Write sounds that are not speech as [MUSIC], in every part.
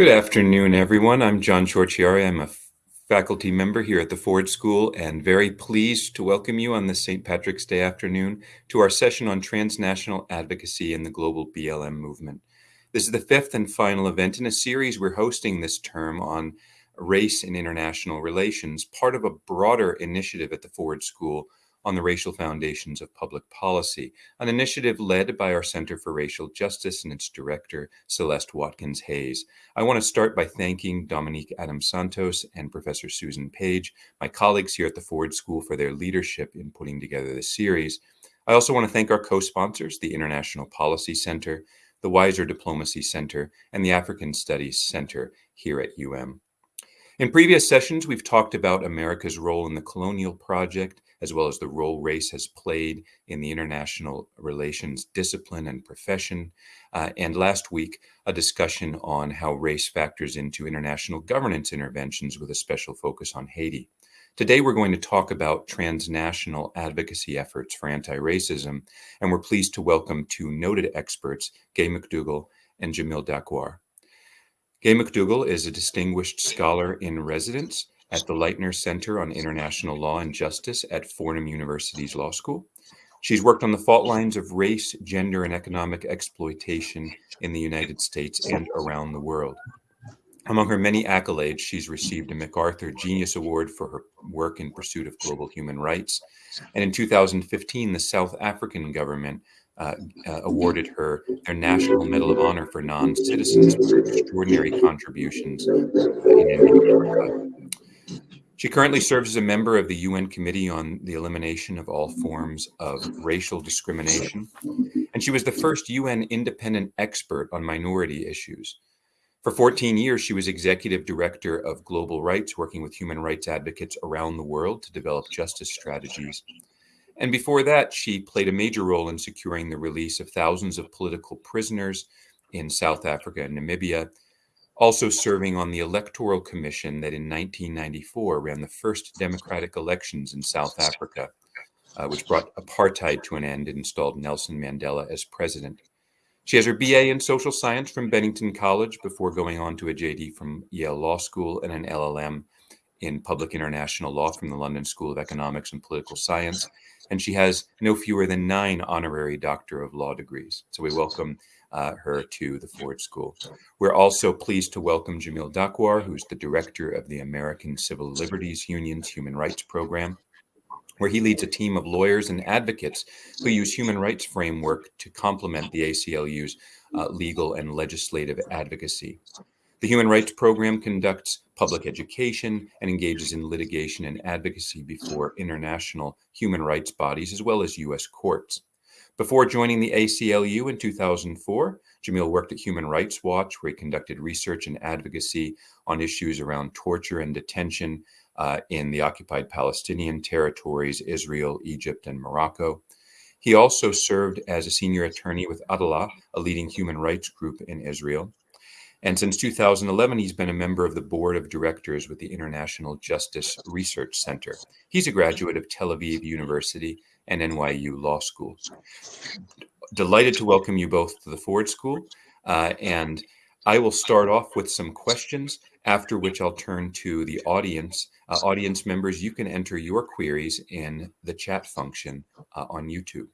Good afternoon, everyone. I'm John Ciorciari. I'm a faculty member here at the Ford School and very pleased to welcome you on this St. Patrick's Day afternoon to our session on transnational advocacy in the global BLM movement. This is the fifth and final event in a series we're hosting this term on race and international relations, part of a broader initiative at the Ford School on the racial foundations of public policy, an initiative led by our Center for Racial Justice and its director, Celeste Watkins Hayes. I want to start by thanking Dominique Adams Santos and Professor Susan Page, my colleagues here at the Ford School, for their leadership in putting together this series. I also want to thank our co sponsors, the International Policy Center, the Weiser Diplomacy Center, and the African Studies Center here at UM. In previous sessions, we've talked about America's role in the colonial project as well as the role race has played in the international relations discipline and profession. Uh, and last week, a discussion on how race factors into international governance interventions with a special focus on Haiti. Today, we're going to talk about transnational advocacy efforts for anti racism, and we're pleased to welcome two noted experts, Gay McDougall and Jamil Dakwar. Gay McDougall is a distinguished scholar in residence at the Leitner Center on International Law and Justice at Fordham University's Law School. She's worked on the fault lines of race, gender, and economic exploitation in the United States and around the world. Among her many accolades, she's received a MacArthur Genius Award for her work in pursuit of global human rights. And in 2015, the South African government uh, uh, awarded her their National Medal of Honor for non citizens for extraordinary contributions in Africa. She currently serves as a member of the UN Committee on the Elimination of All Forms of Racial Discrimination, and she was the first UN independent expert on minority issues. For 14 years, she was executive director of Global Rights, working with human rights advocates around the world to develop justice strategies. And before that, she played a major role in securing the release of thousands of political prisoners in South Africa and Namibia, also serving on the Electoral Commission that in 1994 ran the first democratic elections in South Africa, uh, which brought apartheid to an end and installed Nelson Mandela as president. She has her BA in social science from Bennington College before going on to a JD from Yale Law School and an LLM in public international law from the London School of Economics and Political Science. And she has no fewer than nine honorary Doctor of Law degrees. So we welcome uh, her to the Ford School. We're also pleased to welcome Jamil Dakwar, who's the director of the American Civil Liberties Union's Human Rights Program, where he leads a team of lawyers and advocates who use human rights framework to complement the ACLU's uh, legal and legislative advocacy. The Human Rights Program conducts public education and engages in litigation and advocacy before international human rights bodies as well as U.S. courts. Before joining the ACLU in 2004, Jamil worked at Human Rights Watch, where he conducted research and advocacy on issues around torture and detention uh, in the occupied Palestinian territories, Israel, Egypt, and Morocco. He also served as a senior attorney with Adalah, a leading human rights group in Israel. And since 2011, he's been a member of the board of directors with the International Justice Resource Center. He's a graduate of Tel Aviv University and NYU Law School. Delighted to welcome you both to the Ford School. Uh, and I will start off with some questions, after which I'll turn to the audience. Uh, audience members, you can enter your queries in the chat function uh, on YouTube.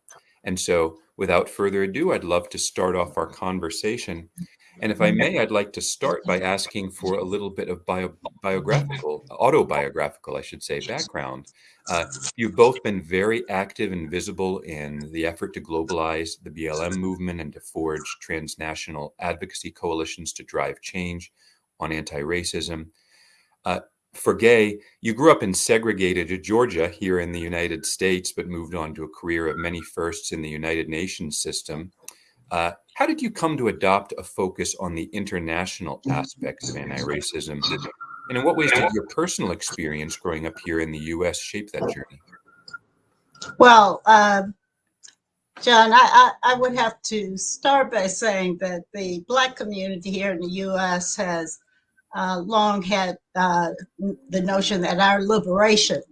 And so, without further ado, I'd love to start off our conversation and if I may, I'd like to start by asking for a little bit of bio, biographical, autobiographical, I should say, background. Uh, you've both been very active and visible in the effort to globalize the BLM movement and to forge transnational advocacy coalitions to drive change on anti racism. Uh, for Gay, you grew up in segregated Georgia here in the United States, but moved on to a career of many firsts in the United Nations system. Uh, how did you come to adopt a focus on the international aspects of anti racism? And in what ways did your personal experience growing up here in the US shape that journey? Well, uh, John, I, I, I, would have to start by saying that the Black community here in the US has uh, long had uh, the notion that our liberation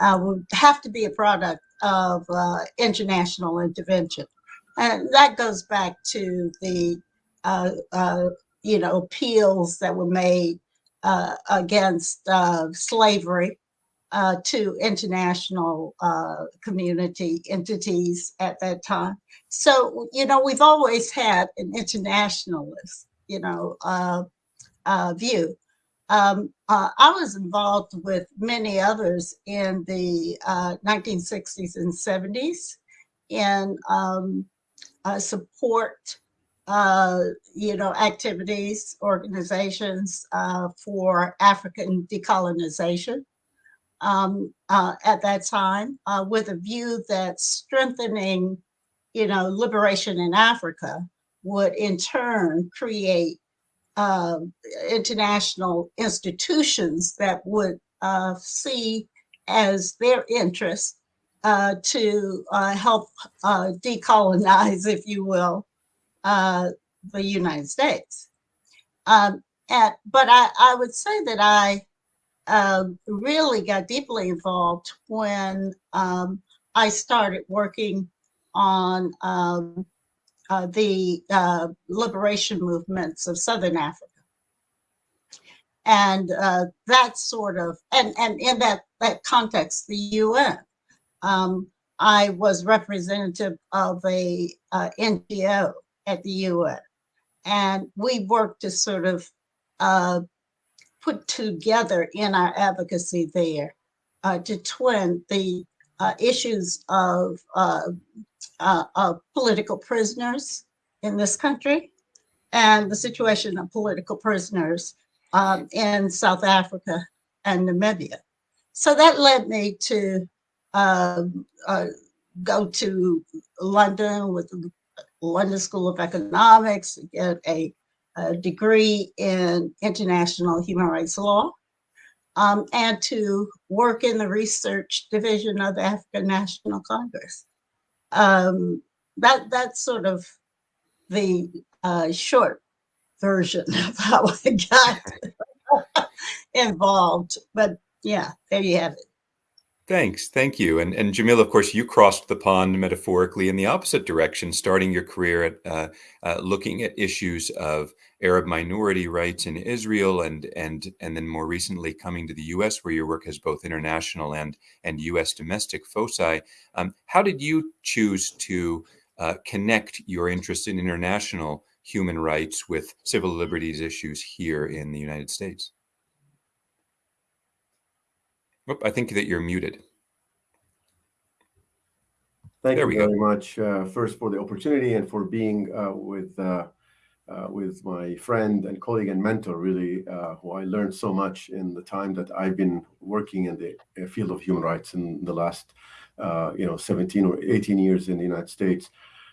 uh, would have to be a product of uh, international intervention. And that goes back to the uh, uh, you know, appeals that were made uh, against uh, slavery uh, to international uh, community entities at that time. So, you know, we've always had an internationalist, you know, uh, uh, view. Um, I was involved with many others in the 1960s and 70s in um, support uh, you know, activities, organizations uh, for African decolonization um, uh, at that time uh, with a view that strengthening, you know, liberation in Africa would in turn create um, international institutions that would uh, see as their interest uh, to help decolonize, if you will, uh, the United States. Um, and, but I, I would say that I uh, really got deeply involved when um, I started working on um, uh, the uh, liberation movements of Southern Africa. And uh, that sort of, and, and in that, that context, the UN. Um, I was representative of a uh, NGO at the UN. And we worked to sort of uh, put together in our advocacy there uh, to twin the uh, issues of, uh, uh, of political prisoners in this country and the situation of political prisoners um, in South Africa and Namibia. So that led me to um, uh, go to London with the London School of Economics, get a, a degree in international human rights law, um, and to work in the research division of the African National Congress. Um, that that's sort of the uh, short version [LAUGHS] of how I got [LAUGHS] [LAUGHS] involved. But yeah, there you have it. Thanks. Thank you. And, and Jamil, of course, you crossed the pond metaphorically in the opposite direction, starting your career at uh, uh, looking at issues of Arab minority rights in Israel and, and, and then more recently coming to the US, where your work has both international and, and US domestic foci. Um, how did you choose to uh, connect your interest in international human rights with civil liberties issues here in the United States? Oh, I think that you're muted. Thank there you very go. much, uh, first for the opportunity and for being uh, with uh, uh with my friend and colleague and mentor, really, uh, who I learned so much in the time that I've been working in the uh, field of human rights in the last, you know, 17 or 18 years in the United States.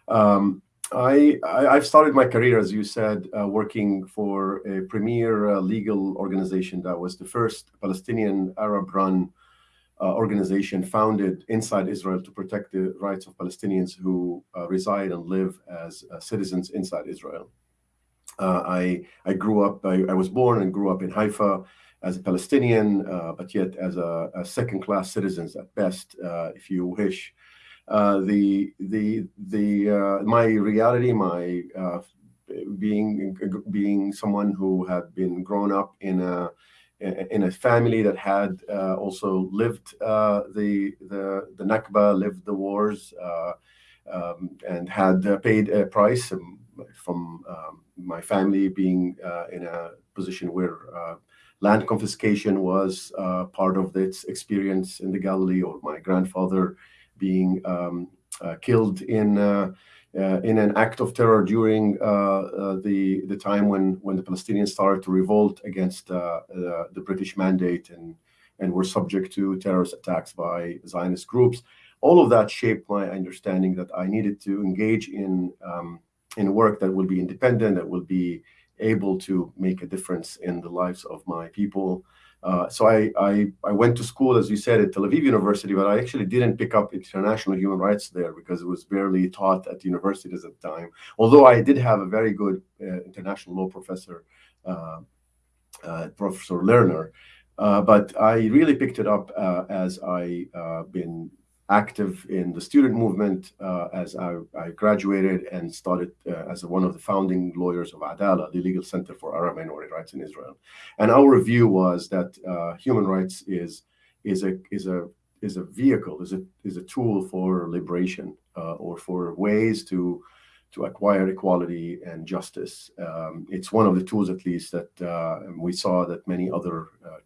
Um, I, I have started my career, as you said, uh, working for a premier uh, legal organization that was the first Palestinian Arab-run uh, organization founded inside Israel to protect the rights of Palestinians who uh, reside and live as uh, citizens inside Israel. Uh, I I grew up. I, I, was born and grew up in Haifa as a Palestinian, but yet as a, a second-class citizens at best, if you wish. Uh, the the the uh, my reality, my uh, being being someone who had been grown up in a in a family that had uh, also lived uh, the the the Nakba, lived the wars, um, and had paid a price um, from um, my family being in a position where land confiscation was part of its experience in the Galilee, or my grandfather being um, uh, killed in uh, uh, in an act of terror during the the time when when the Palestinians started to revolt against the British mandate and and were subject to terrorist attacks by Zionist groups. All of that shaped my understanding that I needed to engage in um, in work that will be independent, that will be able to make a difference in the lives of my people, uh, so I, I, I went to school, as you said, at Tel Aviv University, but I actually didn't pick up international human rights there because it was barely taught at universities at the time. Although I did have a very good uh, international law professor, uh, uh Professor Lerner, uh, but I really picked it up as I been active in the student movement uh, as I, I, graduated and started uh, as one of the founding lawyers of Adalah, the Legal Center for Arab Minority Rights in Israel. And our view was that uh, human rights is is a is a is a vehicle, is a is a tool for liberation uh, or for ways to to acquire equality and justice. Um, it's one of the tools, at least, that uh, we saw that many other uh,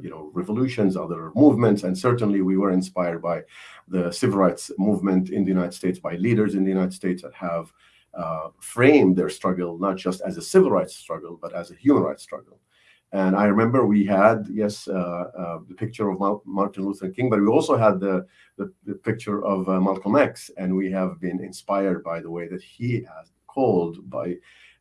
you know, revolutions, other movements, and certainly we were inspired by the civil rights movement in the United States, by leaders in the United States that have uh, framed their struggle not just as a civil rights struggle, but as a human rights struggle. And I remember we had, yes, uh, uh, the picture of Martin Luther King, but we also had the, the, the picture of uh, Malcolm X. And we have been inspired by the way that he has called by,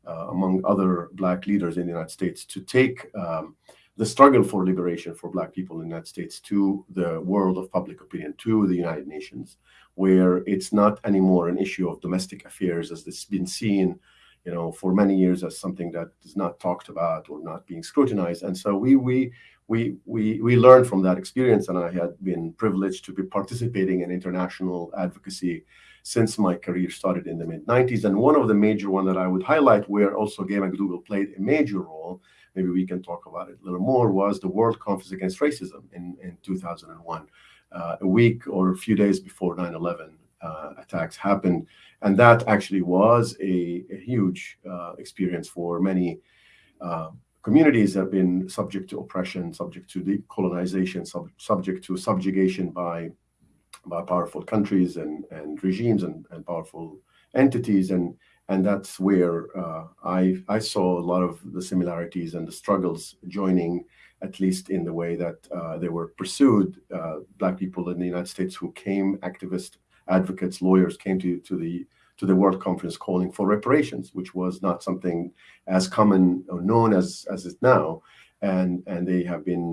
uh, among other Black leaders in the United States, to take um, the struggle for liberation for Black people in the United States to the world of public opinion, to the United Nations, where it's not anymore an issue of domestic affairs as it's been seen you know, for many years as something that is not talked about or not being scrutinized. And so we we we we we learned from that experience, and I had been privileged to be participating in international advocacy since my career started in the mid 90s. And one of the major one that I would highlight, where also Gay McDougall played a major role, maybe we can talk about it a little more, was the World Conference Against Racism in in 2001, uh, a week or a few days before 9/11 uh, attacks happened. And that actually was a, a huge uh, experience for many uh, communities that have been subject to oppression, subject to decolonization, sub subject to subjugation by by powerful countries and, and regimes and, and powerful entities. And and that's where uh, I I saw a lot of the similarities and the struggles joining, at least in the way that uh, they were pursued. Uh, black people in the United States who came activists, advocates, lawyers came to, to the to the World Conference calling for reparations, which was not something as common or known as as it now. And and they have been,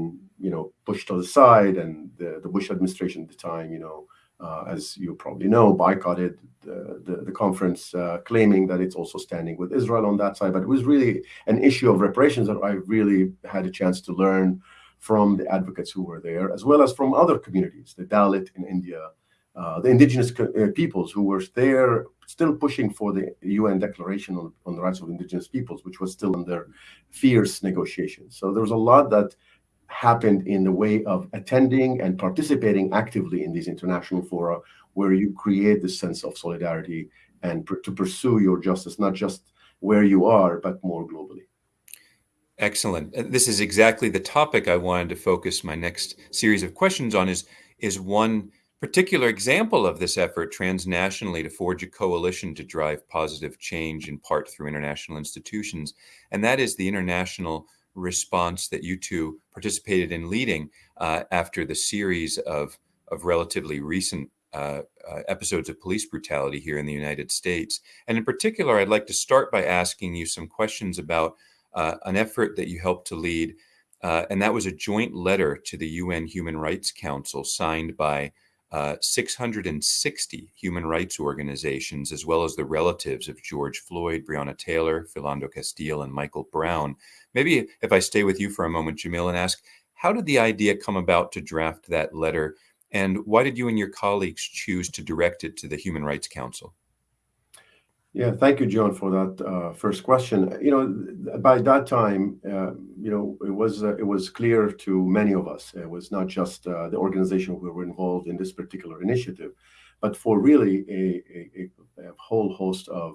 you know, pushed to the side. And the, the Bush administration at the time, you know, uh, as you probably know, boycotted the, the, the conference, uh, claiming that it's also standing with Israel on that side. But it was really an issue of reparations that I really had a chance to learn from the advocates who were there, as well as from other communities, the Dalit in India, uh, the indigenous uh, peoples who were there still pushing for the UN Declaration on, on, the Rights of Indigenous Peoples, which was still under fierce negotiations. So there was a lot that happened in the way of attending and participating actively in these international fora where you create this sense of solidarity and to pursue your justice, not just where you are, but more globally. Excellent. Uh, this is exactly the topic I wanted to focus my next series of questions on is, is one particular example of this effort transnationally to forge a coalition to drive positive change in part through international institutions. And that is the international response that you two participated in leading uh, after the series of, of relatively recent uh, uh, episodes of police brutality here in the United States. And in particular, I'd like to start by asking you some questions about uh, an effort that you helped to lead. Uh, and that was a joint letter to the UN Human Rights Council signed by uh, 660 human rights organizations, as well as the relatives of George Floyd, Breonna Taylor, Philando Castile, and Michael Brown. Maybe if I stay with you for a moment, Jamil, and ask, how did the idea come about to draft that letter? And why did you and your colleagues choose to direct it to the Human Rights Council? Yeah, thank you, John, for that uh, first question. You know, by that time, uh, you know, it was uh, it was clear to many of us. It was not just uh, the organization who were involved in this particular initiative, but for really a, a, a whole host of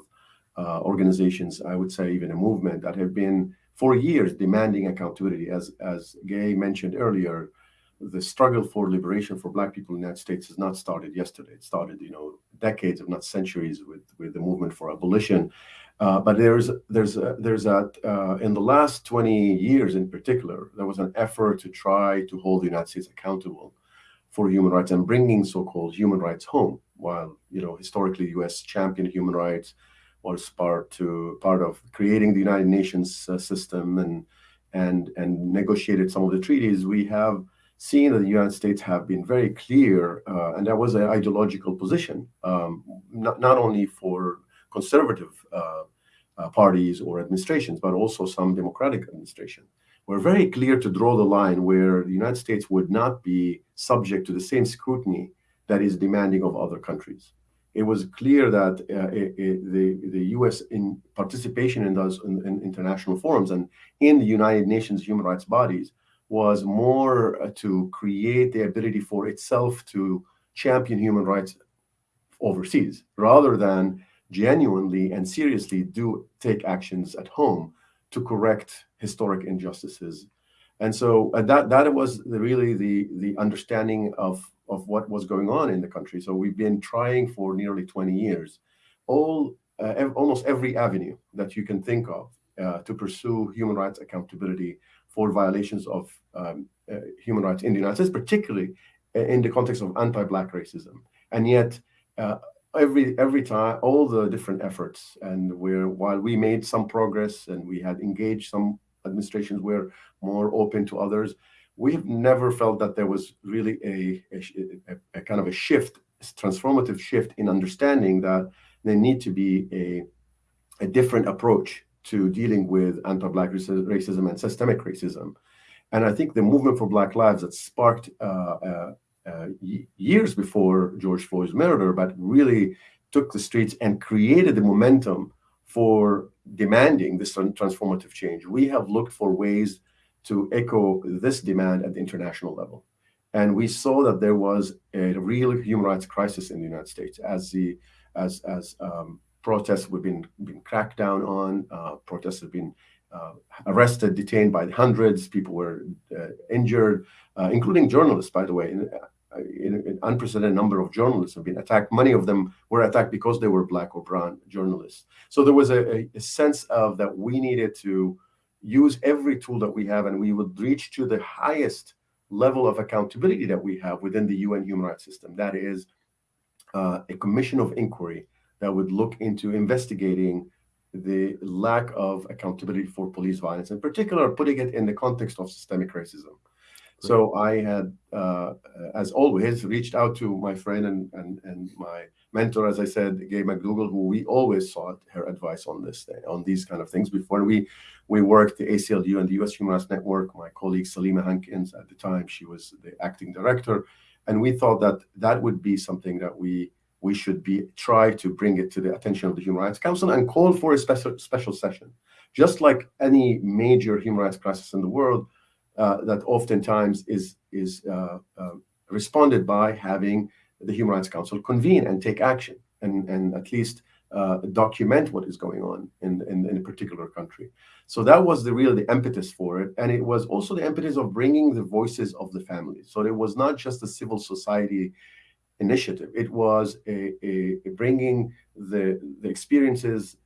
uh, organizations. I would say even a movement that have been for years demanding accountability. As as Gay mentioned earlier, the struggle for liberation for Black people in the United States has not started yesterday. It started, you know, decades, if not centuries, with with the movement for abolition. Uh, but there's there's a, there's that uh, in the last 20 years in particular, there was an effort to try to hold the United States accountable for human rights and bringing so-called human rights home. While you know historically, U.S. championed human rights, was part to part of creating the United Nations uh, system and and and negotiated some of the treaties. We have seen that the United States have been very clear, uh, and that was an ideological position, um, not, not only for conservative uh, uh, parties or administrations, but also some democratic administration. We're very clear to draw the line where the United States would not be subject to the same scrutiny that is demanding of other countries. It was clear that uh, it, it, the, the U.S. in participation in those in, in international forums and in the United Nations human rights bodies was more uh, to create the ability for itself to champion human rights overseas rather than genuinely and seriously do take actions at home to correct historic injustices. And so uh, that that was the, really the the understanding of of what was going on in the country. So we've been trying for nearly 20 years, all uh, ev almost every avenue that you can think of uh, to pursue human rights accountability for violations of um, uh, human rights in the United States, particularly uh, in the context of anti-black racism. And yet, uh, every every time, all the different efforts, and where while we made some progress and we had engaged some administrations were more open to others, we have never felt that there was really a, a, a, kind of a shift, transformative shift in understanding that there need to be a, a different approach to dealing with anti-Black racism and systemic racism. And I think the movement for Black Lives that sparked uh, uh, uh, years before George Floyd's murder, but really took the streets and created the momentum for demanding this transformative change. We have looked for ways to echo this demand at the international level. And we saw that there was a real human rights crisis in the United States as the as as um, protests were being, being cracked down on. Uh, protests have been uh, arrested, detained by hundreds. People were uh, injured, uh, including journalists, by the way. In, uh, in, an unprecedented number of journalists have been attacked. Many of them were attacked because they were black or brown journalists. So there was a, a sense of that we needed to use every tool that we have and we would reach to the highest level of accountability that we have within the UN human rights system. That is uh, a commission of inquiry that would look into investigating the lack of accountability for police violence, in particular, putting it in the context of systemic racism. So I had, uh, as always, reached out to my friend and, and, and my mentor, as I said, Gay McDougall, who we always sought her advice on this, on these kind of things. Before we we worked the ACLU and the U.S. Human Rights Network. My colleague Salimah Hankins, at the time, she was the acting director, and we thought that that would be something that we we should be try to bring it to the attention of the Human Rights Council and call for a special special session, just like any major human rights crisis in the world. Uh, that oftentimes is is uh, uh, responded by having the Human Rights Council convene and take action and and at least uh, document what is going on in, in, in a particular country. So that was the real the impetus for it, and it was also the impetus of bringing the voices of the families. So it was not just the civil society initiative; it was a, a, a bringing the the experiences,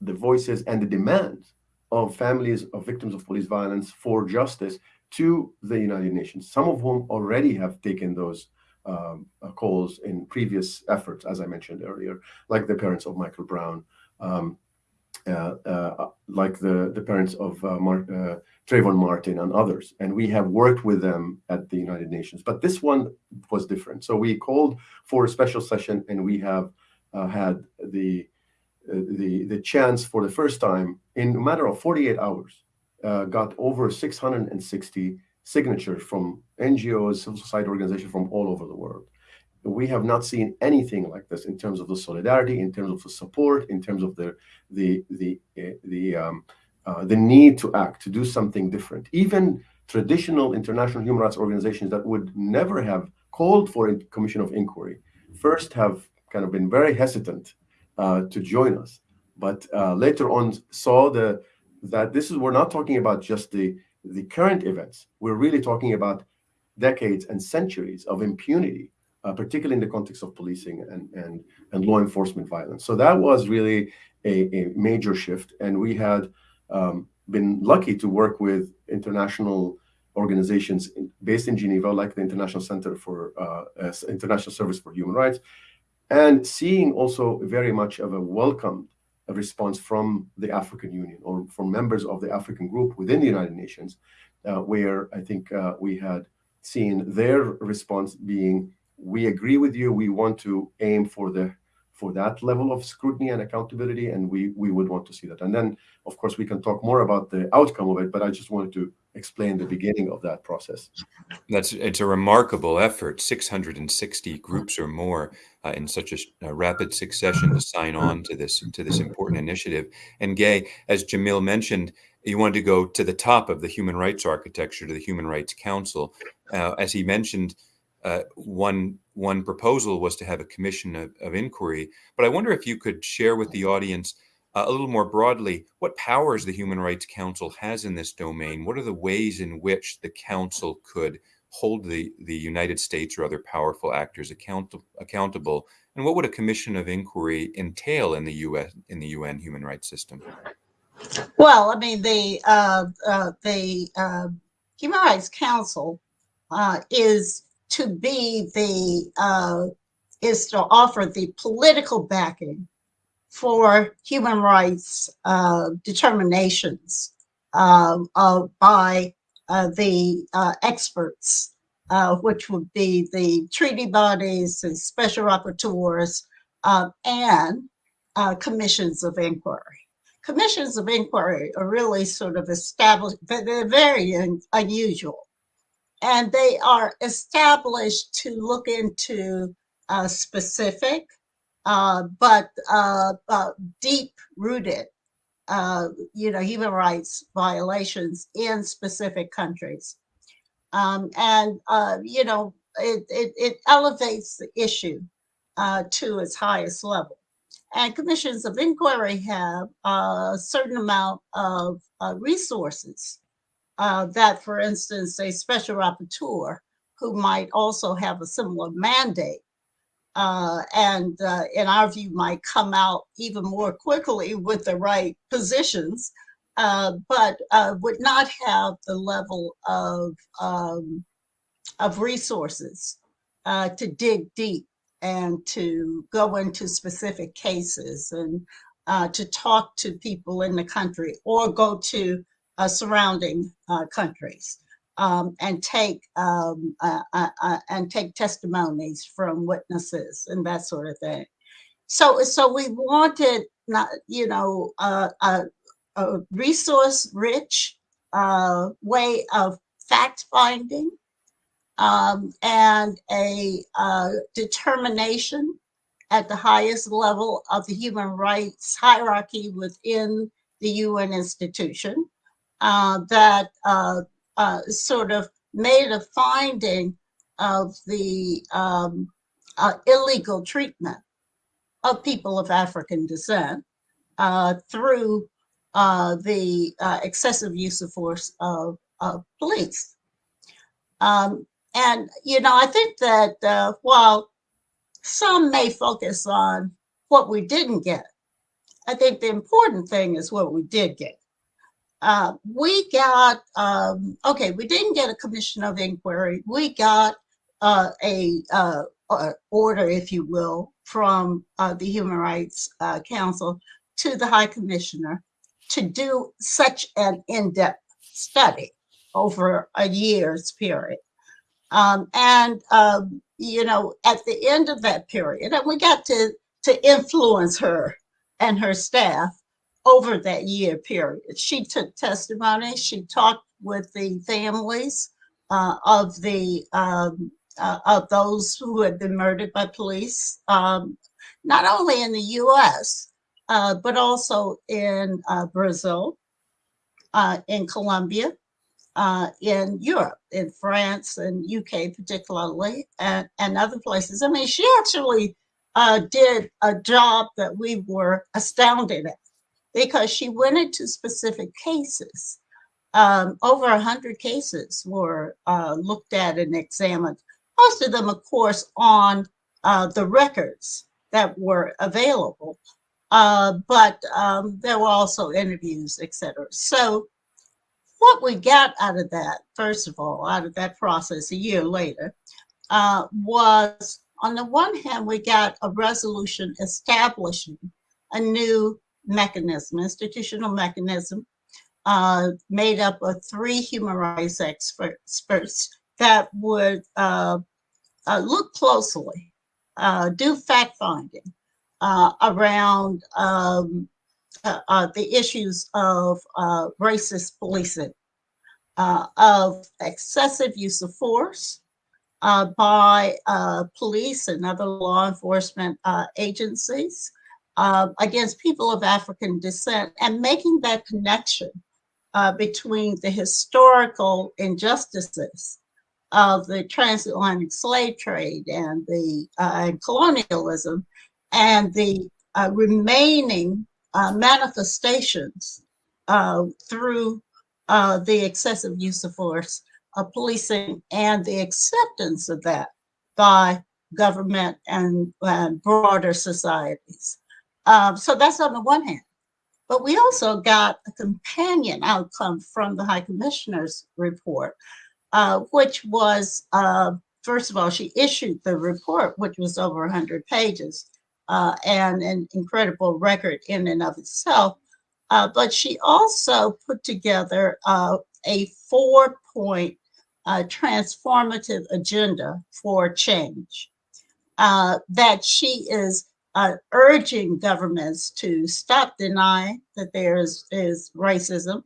the voices, and the demands of families of victims of police violence for justice to the United Nations. Some of whom already have taken those um, uh, calls in previous efforts, as I mentioned earlier, like the parents of Michael Brown, um, like the, the parents of uh, Mar uh, Trayvon Martin and others. And we have worked with them at the United Nations. But this one was different. So we called for a special session and we have uh, had the, the, the chance for the first time in a matter of 48 hours, got over 660 signatures from NGOs, civil society organizations from all over the world. We have not seen anything like this in terms of the solidarity, in terms of the support, in terms of the the the uh, the um, uh, the need to act, to do something different. Even traditional international human rights organizations that would never have called for a commission of inquiry first have kind of been very hesitant uh, to join us, but uh, later on saw the that this is we're not talking about just the the current events, we're really talking about decades and centuries of impunity, uh, particularly in the context of policing and, and, and law enforcement violence. So that was really a, a major shift. And we had um, been lucky to work with international organizations based in Geneva, like the International Center for uh, International Service for Human Rights, and seeing also very much of a welcomed response from the African Union or from members of the African group within the United Nations, uh, where I think uh, we had seen their response being, we agree with you, we want to aim for the for that level of scrutiny and accountability, and we we would want to see that. And then, of course, we can talk more about the outcome of it, but I just wanted to explain the beginning of that process. That's it's a remarkable effort. 660 groups or more uh, in such a, a, rapid succession to sign on to this to this important initiative. And Gay, as Jamil mentioned, you wanted to go to the top of the human rights architecture to the Human Rights Council. Uh, as he mentioned, uh, one one proposal was to have a commission of, of, inquiry. But I wonder if you could share with the audience uh, a little more broadly, what powers the Human Rights Council has in this domain? What are the ways in which the council could hold the, the United States or other powerful actors account, accountable? And what would a commission of inquiry entail in the U.S. in the UN human rights system? Well, I mean, the uh, uh, the uh, Human Rights Council uh, is to be the uh, is to offer the political backing for human rights uh, determinations uh, by uh, the uh, experts, uh, which would be the treaty bodies and special rapporteurs uh, and commissions of inquiry. Commissions of inquiry are really sort of established, but they're very un unusual. And they are established to look into specific uh, but uh, uh, deep rooted, uh, you know, human rights violations in specific countries. Um, and, uh, you know, it, it, it, elevates the issue to its highest level. And commissions of inquiry have a certain amount of resources that, for instance, a special rapporteur who might also have a similar mandate uh, and uh, in our view might come out even more quickly with the right positions, uh, but uh, would not have the level of, um, of resources uh, to dig deep and to go into specific cases and uh, to talk to people in the country or go to surrounding countries um, and take um, uh, uh, uh, and take testimonies from witnesses and that sort of thing. So, so we wanted not, you know, a, a resource-rich uh, way of fact finding um, and a uh, determination at the highest level of the human rights hierarchy within the UN institution uh, that uh, sort of made a finding of the um, uh, illegal treatment of people of African descent uh, through uh, the uh, excessive use of force of, of police. Um, and, you know, I think that uh, while some may focus on what we didn't get, I think the important thing is what we did get uh, we got, um, okay, we didn't get a commission of inquiry. We got uh, a, uh, order, if you will, from uh, the Human Rights uh, Council to the High Commissioner to do such an in-depth study over a year's period. Um, and, um, you know, at the end of that period, and we got to, to influence her and her staff over that year period. She took testimony, she talked with the families uh, of the um, uh, of those who had been murdered by police, um, not only in the US, uh, but also in uh, Brazil, uh, in Colombia, uh, in Europe, in France and UK particularly, and, and other places. I mean, she actually did a job that we were astounded at because she went into specific cases. Um, over 100 cases were uh, looked at and examined, most of them, of course, on uh, the records that were available. Uh, but um, there were also interviews, etc. So what we got out of that, first of all, out of that process a year later, uh, was on the one hand, we got a resolution establishing a new mechanism, institutional mechanism, uh, made up of three human rights experts that would uh, uh, look closely, uh, do fact finding uh, around um, uh, the issues of racist policing of excessive use of force uh, by uh, police and other law enforcement uh, agencies uh, against people of African descent and making that connection uh, between the historical injustices of the transatlantic slave trade and the and colonialism and the remaining manifestations through uh, the excessive use of force of policing and the acceptance of that by government and, and broader societies. Um, so that's on the one hand. But we also got a companion outcome from the High Commissioner's report, uh, which was, uh, first of all, she issued the report, which was over 100 pages, uh, and an incredible record in and of itself. Uh, but she also put together uh, a four point uh, transformative agenda for change that she is uh, urging governments to stop denying that there is, is racism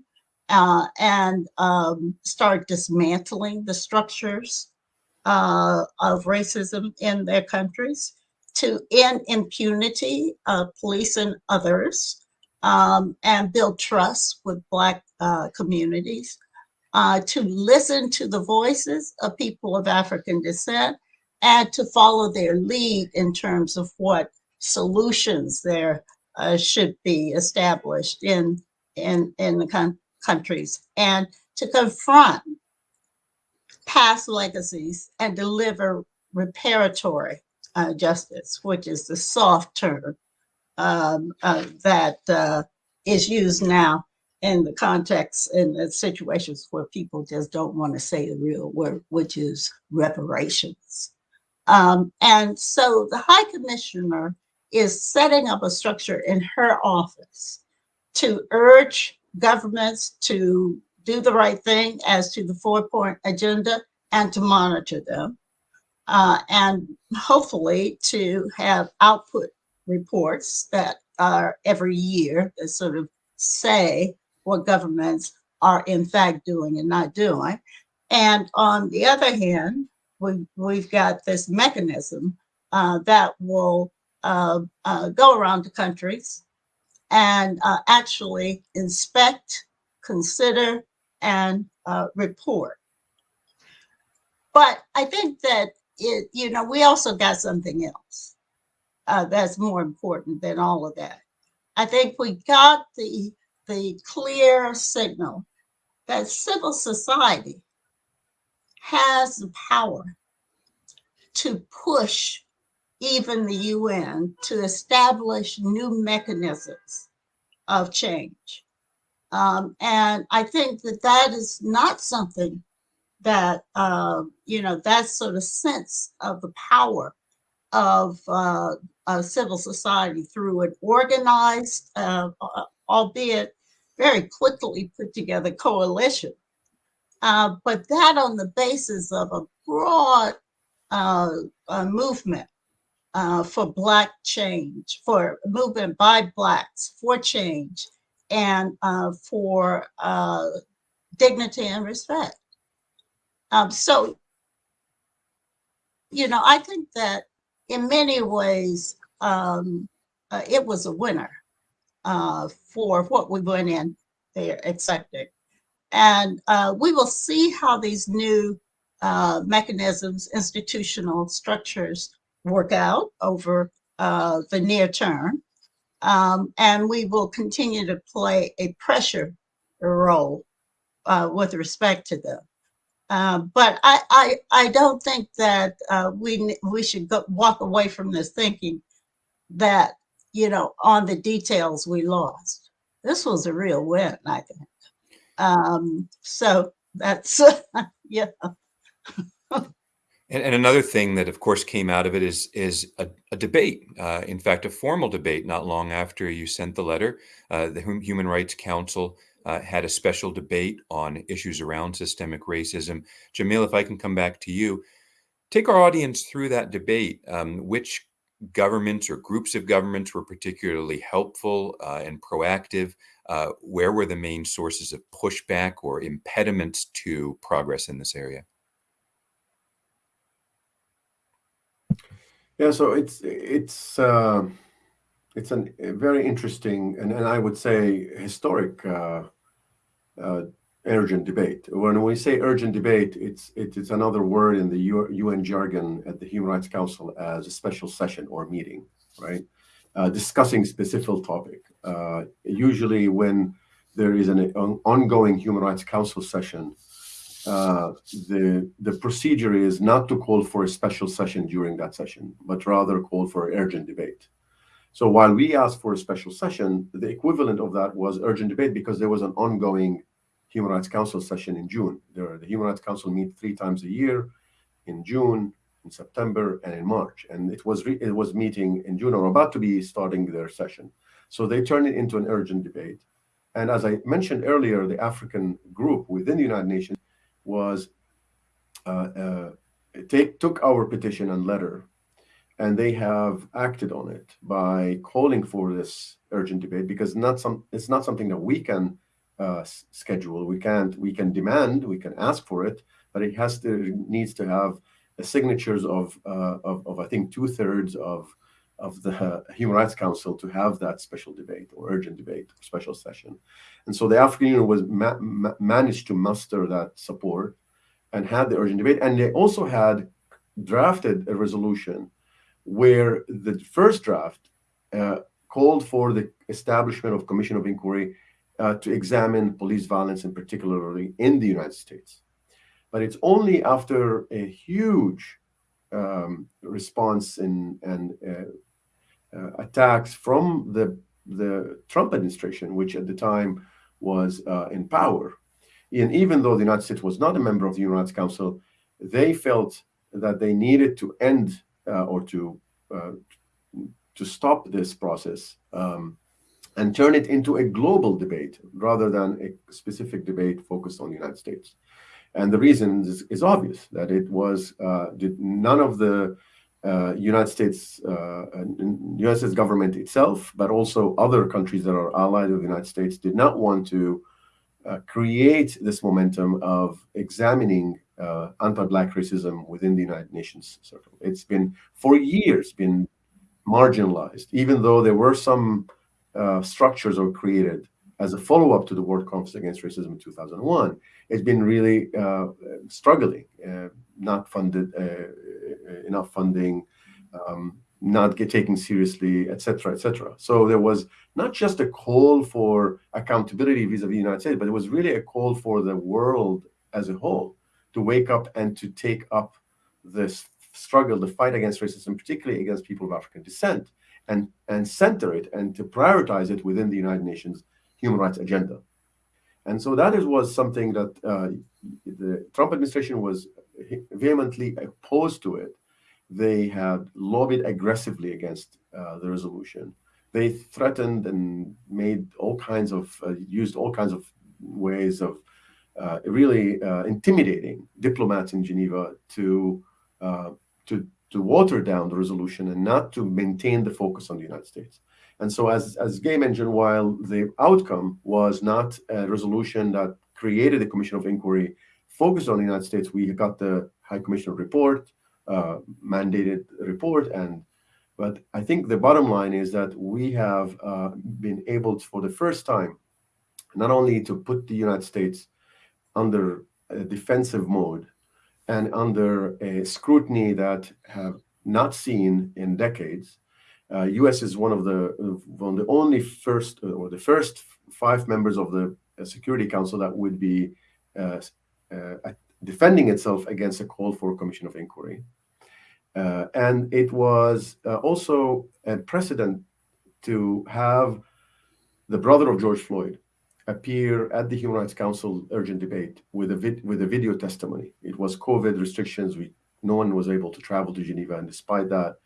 uh, and um, start dismantling the structures of racism in their countries, to end impunity of police and others, um, and build trust with Black uh, communities, uh, to listen to the voices of people of African descent, and to follow their lead in terms of what solutions there uh, should be established in, in, in the countries, and to confront past legacies and deliver reparatory uh, justice, which is the soft term um, uh, that uh, is used now in the context in the situations where people just don't want to say the real word, which is reparations. Um, and so the High Commissioner is setting up a structure in her office to urge governments to do the right thing as to the four point agenda and to monitor them. Uh, and hopefully to have output reports that are every year that sort of say what governments are in fact doing and not doing. And on the other hand, we, we've got this mechanism uh, that will uh, uh, go around the countries and uh, actually inspect, consider, and uh, report. But I think that it, you know, we also got something else that's more important than all of that. I think we got the, the clear signal that civil society has the power to push even the UN to establish new mechanisms of change. Um, and I think that that is not something that, uh, you know, that sort of sense of the power of uh, uh, civil society through an organized, uh, uh, albeit very quickly put together coalition. Uh, but that on the basis of a broad uh, for Black change, for movement by Blacks for change and for dignity and respect. Um, so, you know, I think that in many ways, um, uh, it was a winner uh, for what we went in there accepting. And uh, we will see how these new uh, mechanisms, institutional structures work out over uh, the near term. Um, and we will continue to play a pressure role uh, with respect to them. Uh, but I, I, I don't think that uh, we we should go, walk away from this thinking that you know on the details we lost. This was a real win, I think. Um, so that's [LAUGHS] yeah. And, and, another thing that, of course, came out of it is is a, a debate. Uh, in fact, a formal debate. Not long after you sent the letter, uh, the Human Rights Council uh, had a special debate on issues around systemic racism. Jamil, if I can come back to you, take our audience through that debate. Um, which governments or groups of governments were particularly helpful uh, and proactive? uh, where were the main sources of pushback or impediments to progress in this area? Yeah, so it's it's uh, it's an, a very interesting and, and I would say historic uh, uh, urgent debate. When we say urgent debate, it's it is another word in the UN jargon at the Human Rights Council as a special session or meeting, right? Uh, discussing specific topic. Uh, usually, when there is an, ongoing Human Rights Council session, uh, the the procedure is not to call for a special session during that session, but rather call for urgent debate. So while we asked for a special session, the equivalent of that was urgent debate because there was an ongoing Human Rights Council session in June. There, the Human Rights Council meet three times a year, in June, in September, and in March. And it was it was meeting in June or about to be starting their session. So they turned it into an urgent debate. And as I mentioned earlier, the African group within the United Nations was uh, uh, take, took our petition and letter, and they have acted on it by calling for this urgent debate because not some it's not something that we can uh, schedule. We can't, we can demand, we can ask for it, but it has to, needs to have the signatures of, uh, of, of, I think, two thirds of, of the Human Rights Council to have that special debate or urgent debate, or special session. And so the African Union was ma ma managed to muster that support and had the urgent debate. And they also had drafted a resolution where the first draft uh, called for the establishment of commission of inquiry uh, to examine police violence, and particularly in the United States. But it's only after a huge um, response in, and uh, uh, attacks from the the Trump administration, which at the time was uh, in power, and even though the United States was not a member of the Human Rights Council, they felt that they needed to end uh, or to uh, to stop this process um, and turn it into a global debate rather than a specific debate focused on the United States. And the reason is, is obvious that it was uh, none of the uh, United States, uh, United States government itself, but also other countries that are allied with the United States did not want to uh, create this momentum of examining uh, anti-black racism within the United Nations circle. It's been for years been marginalized, even though there were some uh, structures are created as a follow-up to the World Conference Against Racism in 2001, it's been really uh, struggling, uh, not funded uh, uh, enough funding, um, not get taken seriously, etc., etc. So there was not just a call for accountability vis-a-vis -vis the United States, but it was really a call for the world as a whole to wake up and to take up this struggle, the fight against racism, particularly against people of African descent, and, and center it and to prioritize it within the United Nations human rights agenda. And so that is, was something that uh, the Trump administration was vehemently opposed to it. They had lobbied aggressively against uh, the resolution. They threatened and made all kinds of, uh, used all kinds of ways of uh, really uh, intimidating diplomats in Geneva to, uh, to to water down the resolution and not to maintain the focus on the United States. And so as, as Gay mentioned, while the outcome was not a resolution that created a commission of inquiry focused on the United States, we got the High Commissioner report, uh, mandated report. And But I think the bottom line is that we have uh, been able to, for the first time, not only to put the United States under a defensive mode, and under a scrutiny that have not seen in decades. Uh, U.S. is one of the one of the only first uh, or the first five members of the uh, Security Council that would be uh, uh, defending itself against a call for a commission of inquiry. Uh, and it was also a precedent to have the brother of George Floyd appear at the Human Rights Council urgent debate with a with a video testimony. It was COVID restrictions. We no one was able to travel to Geneva, and despite that,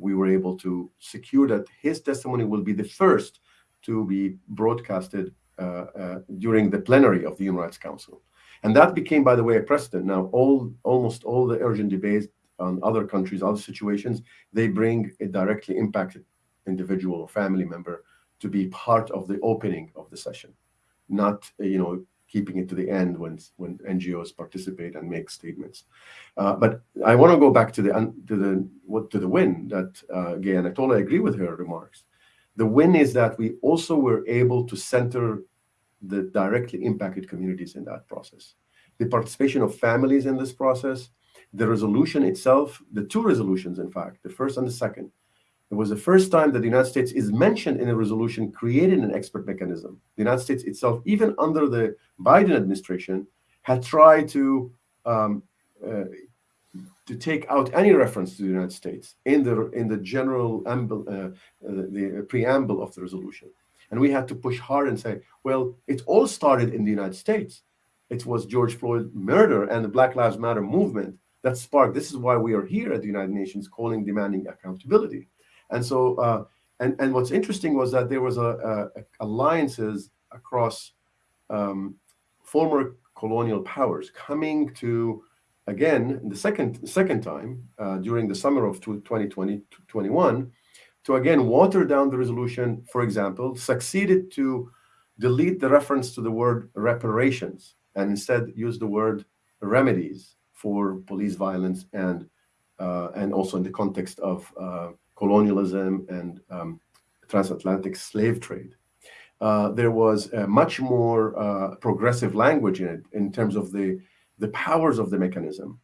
we were able to secure that his testimony will be the first to be broadcasted uh, uh, during the plenary of the Human Rights Council. And that became, by the way, a precedent. Now, all almost all the urgent debates on other countries, other situations, they bring a directly impacted individual or family member to be part of the opening of the session, not you know keeping it to the end when when NGOs participate and make statements. Uh, but I want to go back to the to the what to the win that uh, again I totally agree with her remarks. The win is that we also were able to center the directly impacted communities in that process. The participation of families in this process, the resolution itself, the two resolutions, in fact, the first and the second, it was the first time that the United States is mentioned in a resolution creating an expert mechanism. The United States itself, even under the Biden administration, had tried to um, uh, to take out any reference to the United States in the in the general amble, uh, uh, the preamble of the resolution. And we had to push hard and say, well, it all started in the United States. It was George Floyd murder and the Black Lives Matter movement that sparked. This is why we are here at the United Nations calling, demanding accountability. And so, uh, and and what's interesting was that there was a, a alliances across um, former colonial powers coming to again the second second time uh, during the summer of 2020 21 to again water down the resolution. For example, succeeded to delete the reference to the word reparations and instead use the word remedies for police violence and uh, and also in the context of uh, colonialism and um, transatlantic slave trade. Uh, there was much more uh, progressive language in it in terms of the, the powers of the mechanism.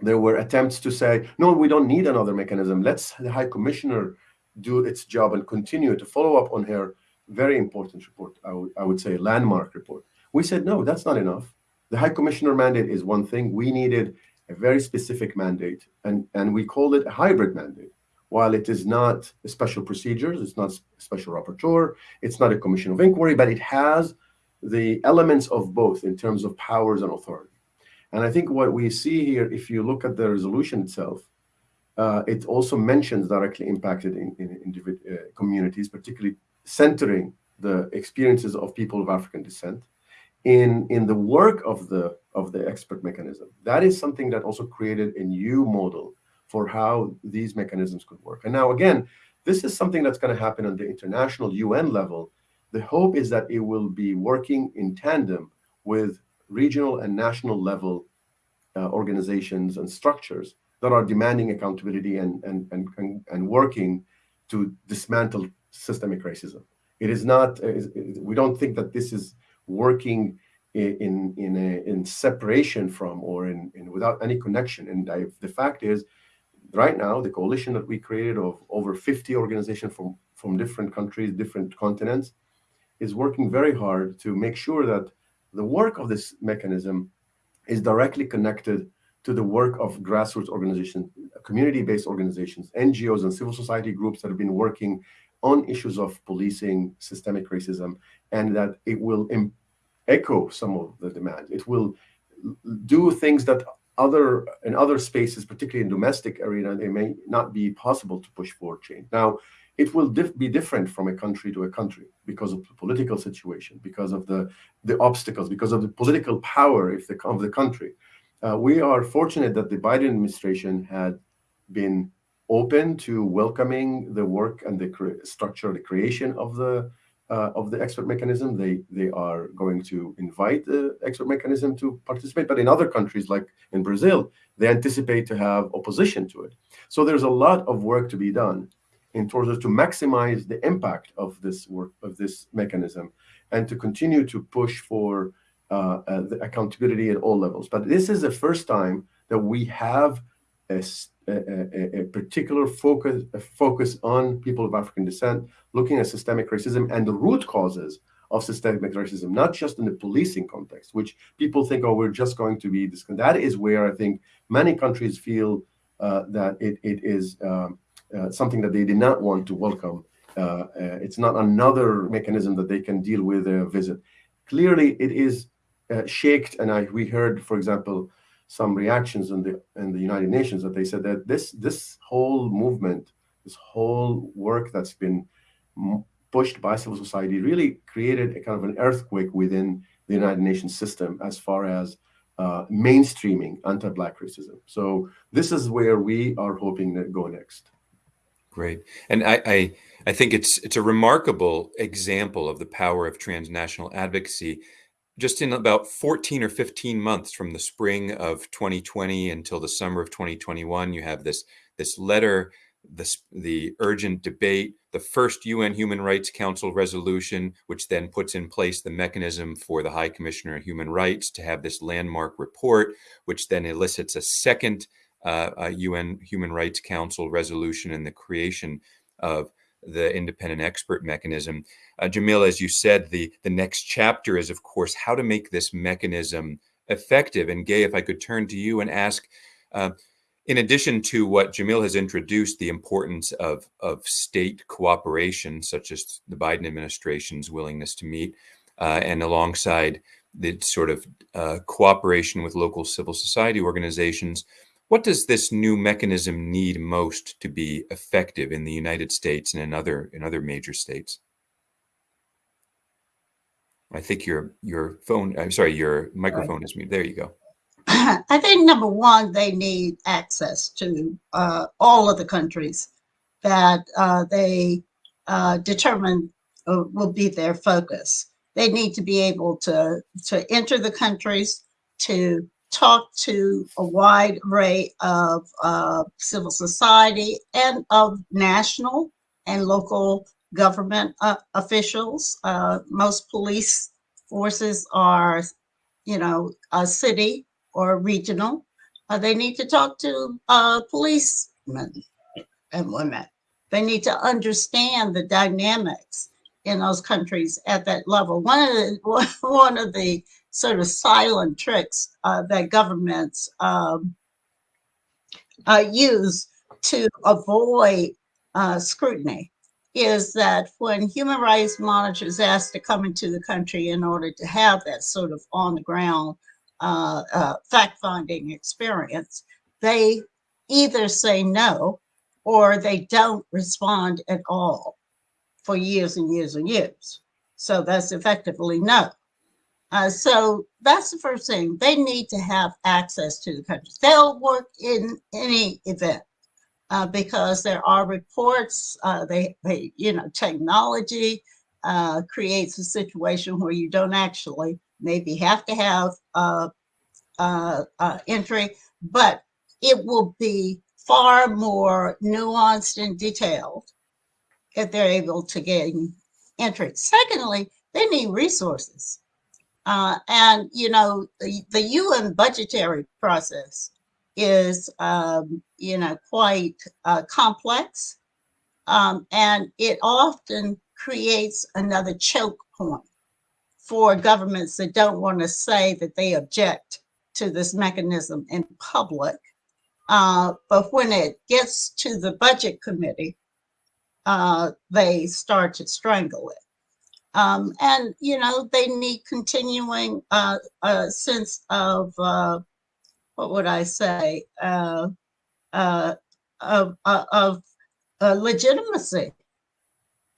There were attempts to say, no, we don't need another mechanism. Let's the High Commissioner do its job and continue to follow up on her very important report, I, I would say landmark report. We said, no, that's not enough. The High Commissioner mandate is one thing. We needed a very specific mandate, and, and we called it a hybrid mandate while it is not a special procedures, it's not a special rapporteur, it's not a commission of inquiry, but it has the elements of both in terms of powers and authority. And I think what we see here, if you look at the resolution itself, uh, it also mentions directly impacted in, in, in uh, communities, particularly centering the experiences of people of African descent in, in the work of the, of the expert mechanism. That is something that also created a new model for how these mechanisms could work. And now, again, this is something that's going to happen on the international UN level. The hope is that it will be working in tandem with regional and national level uh, organizations and structures that are demanding accountability and, and, and, and, and working to dismantle systemic racism. It is not, uh, we don't think that this is working in in a, in separation from or in, in without any connection. And I, the fact is, right now, the coalition that we created of over 50 organizations from, from different countries, different continents, is working very hard to make sure that the work of this mechanism is directly connected to the work of grassroots organizations, community-based organizations, NGOs and civil society groups that have been working on issues of policing, systemic racism, and that it will echo some of the demands. It will do things that other in other spaces, particularly in domestic arena, they may not be possible to push for change. Now, it will be different from a country to a country because of the political situation, because of the the obstacles, because of the political power if the, of the country. Uh, we are fortunate that the Biden administration had been open to welcoming the work and the structure, the creation of the uh, of the expert mechanism. They they are going to invite the expert mechanism to participate, but in other countries like in Brazil, they anticipate to have opposition to it. So there's a lot of work to be done in order to maximize the impact of this work of this mechanism and to continue to push for uh, uh, the accountability at all levels. But this is the first time that we have a a, a, particular focus a focus on people of African descent, looking at systemic racism and the root causes of systemic racism, not just in the policing context, which people think, oh, we're just going to be this. That is where I think many countries feel uh, that it, it is um, uh, something that they did not want to welcome. Uh, uh it's not another mechanism that they can deal with a visit. Clearly, it is uh, shaked, and I we heard, for example, some reactions in the in the United Nations that they said that this this whole movement, this whole work that's been pushed by civil society really created a kind of an earthquake within the United Nations system as far as uh, mainstreaming anti-black racism. So this is where we are hoping to go next. Great. And I, I, I think it's it's a remarkable example of the power of transnational advocacy. Just in about 14 or 15 months from the spring of 2020 until the summer of 2021, you have this this letter, this the urgent debate, the first UN Human Rights Council resolution, which then puts in place the mechanism for the High Commissioner of Human Rights to have this landmark report, which then elicits a second uh, UN Human Rights Council resolution and the creation of the independent expert mechanism. Uh, Jamil, as you said, the, the next chapter is, of course, how to make this mechanism effective. And Gay, if I could turn to you and ask, uh, in addition to what Jamil has introduced, the importance of, of state cooperation, such as the Biden administration's willingness to meet, uh, and alongside the sort of uh, cooperation with local civil society organizations, what does this new mechanism need most to be effective in the United States and in other in other major states? I think your your phone. I'm sorry, your microphone is muted. There you go. [CLEARS THROAT] I think number one, they need access to uh, all of the countries that uh, they uh, determine uh, will be their focus. They need to be able to to enter the countries to talked to a wide array of uh, civil society and of national and local government uh, officials. Uh, most police forces are, you know, a city or regional. Uh, they need to talk to uh, policemen and women. They need to understand the dynamics in those countries at that level. One of the [LAUGHS] one of the sort of silent tricks uh, that governments um, uh, use to avoid uh, scrutiny is that when human rights monitors ask to come into the country in order to have that sort of on the ground uh, uh, fact finding experience, they either say no or they don't respond at all for years and years and years. So that's effectively no. Uh, so that's the first thing. They need to have access to the country. They'll work in any event uh, because there are reports. Uh, they, they, you know, technology uh, creates a situation where you don't actually maybe have to have uh, uh, entry, but it will be far more nuanced and detailed if they're able to gain entry. Secondly, they need resources. Uh, and, you know, the, the UN budgetary process is, um, you know, quite uh, complex. Um, and it often creates another choke point for governments that don't want to say that they object to this mechanism in public. Uh, but when it gets to the budget committee, uh, they start to strangle it. Um, and, you know, they need continuing uh, a sense of, uh, what would I say, uh, uh of, uh, of uh, legitimacy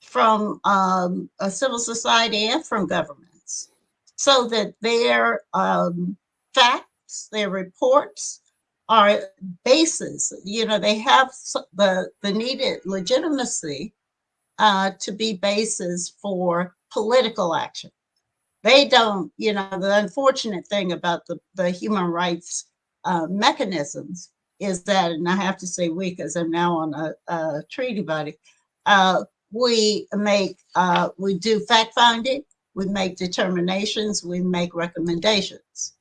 from um, a civil society and from governments. So that their um, facts, their reports are bases, you know, they have the, the needed legitimacy to be bases for political action. They don't, you know, the unfortunate thing about the, the human rights uh, mechanisms is that, and I have to say we, because I'm now on a, a treaty body, uh, we make, uh, we do fact finding, we make determinations, we make recommendations.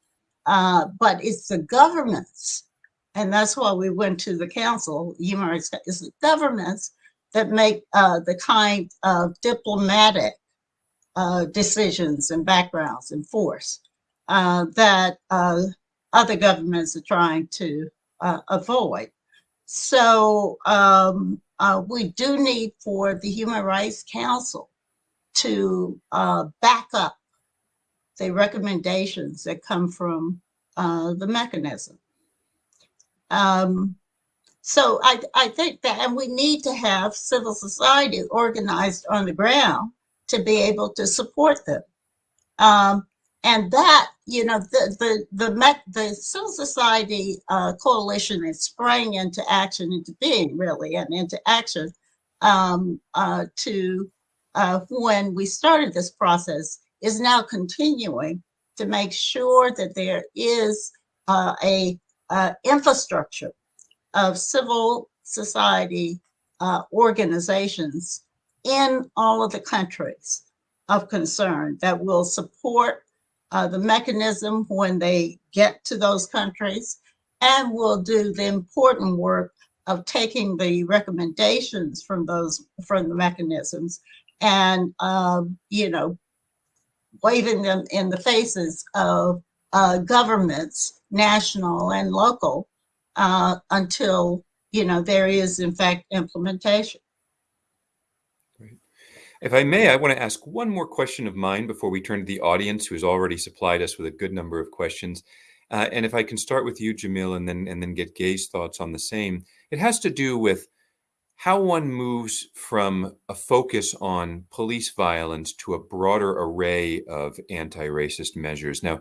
Uh, but it's the governments, and that's why we went to the council, human rights, it's the governments that make uh, the kind of diplomatic uh, decisions and backgrounds and force uh, that uh, other governments are trying to uh, avoid. So um, uh, we do need for the Human Rights Council to back up the recommendations that come from the mechanism. Um, so I, I think that, and we need to have civil society organized on the ground to be able to support them. Um, and that, you know, the the the, the civil society uh, coalition is sprang into action, into being really, and into action um, uh, to uh, when we started this process is now continuing to make sure that there is uh, a uh, infrastructure of civil society uh, organizations in all of the countries of concern that will support uh, the mechanism when they get to those countries and will do the important work of taking the recommendations from those from the mechanisms and um, you know waving them in the faces of uh, governments national and local uh, until you know there is in fact implementation. If I may, I want to ask one more question of mine before we turn to the audience, who has already supplied us with a good number of questions. Uh, and if I can start with you, Jamil, and then and then get Gay's thoughts on the same. It has to do with how one moves from a focus on police violence to a broader array of anti-racist measures. Now,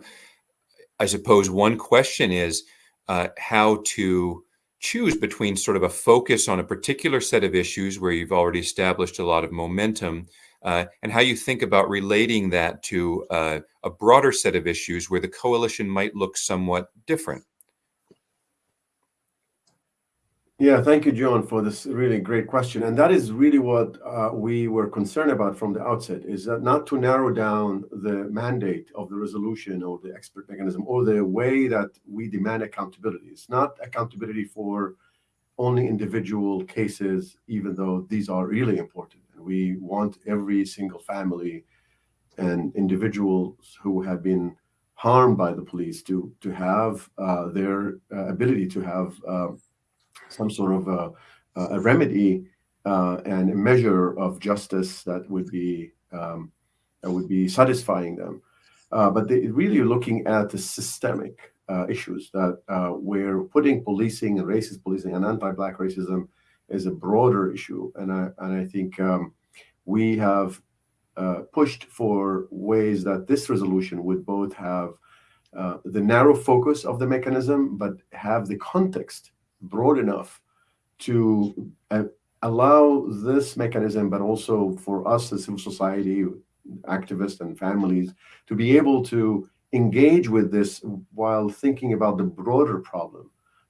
I suppose one question is uh, how to choose between sort of a focus on a particular set of issues where you've already established a lot of momentum uh, and how you think about relating that to uh, a broader set of issues where the coalition might look somewhat different. Yeah, thank you, John, for this really great question. And that is really what uh, we were concerned about from the outset, is that not to narrow down the mandate of the resolution or the expert mechanism or the way that we demand accountability. It's not accountability for only individual cases, even though these are really important. And we want every single family and individuals who have been harmed by the police to, to have uh, their uh, ability to have um, some sort of a, a remedy uh, and a measure of justice that would be um, that would be satisfying them. Uh, but they really looking at the systemic uh, issues that we're putting policing and racist policing and anti-black racism is a broader issue, and I and I think um, we have uh, pushed for ways that this resolution would both have uh, the narrow focus of the mechanism, but have the context broad enough to uh, allow this mechanism, but also for us as civil society activists and families to be able to engage with this while thinking about the broader problem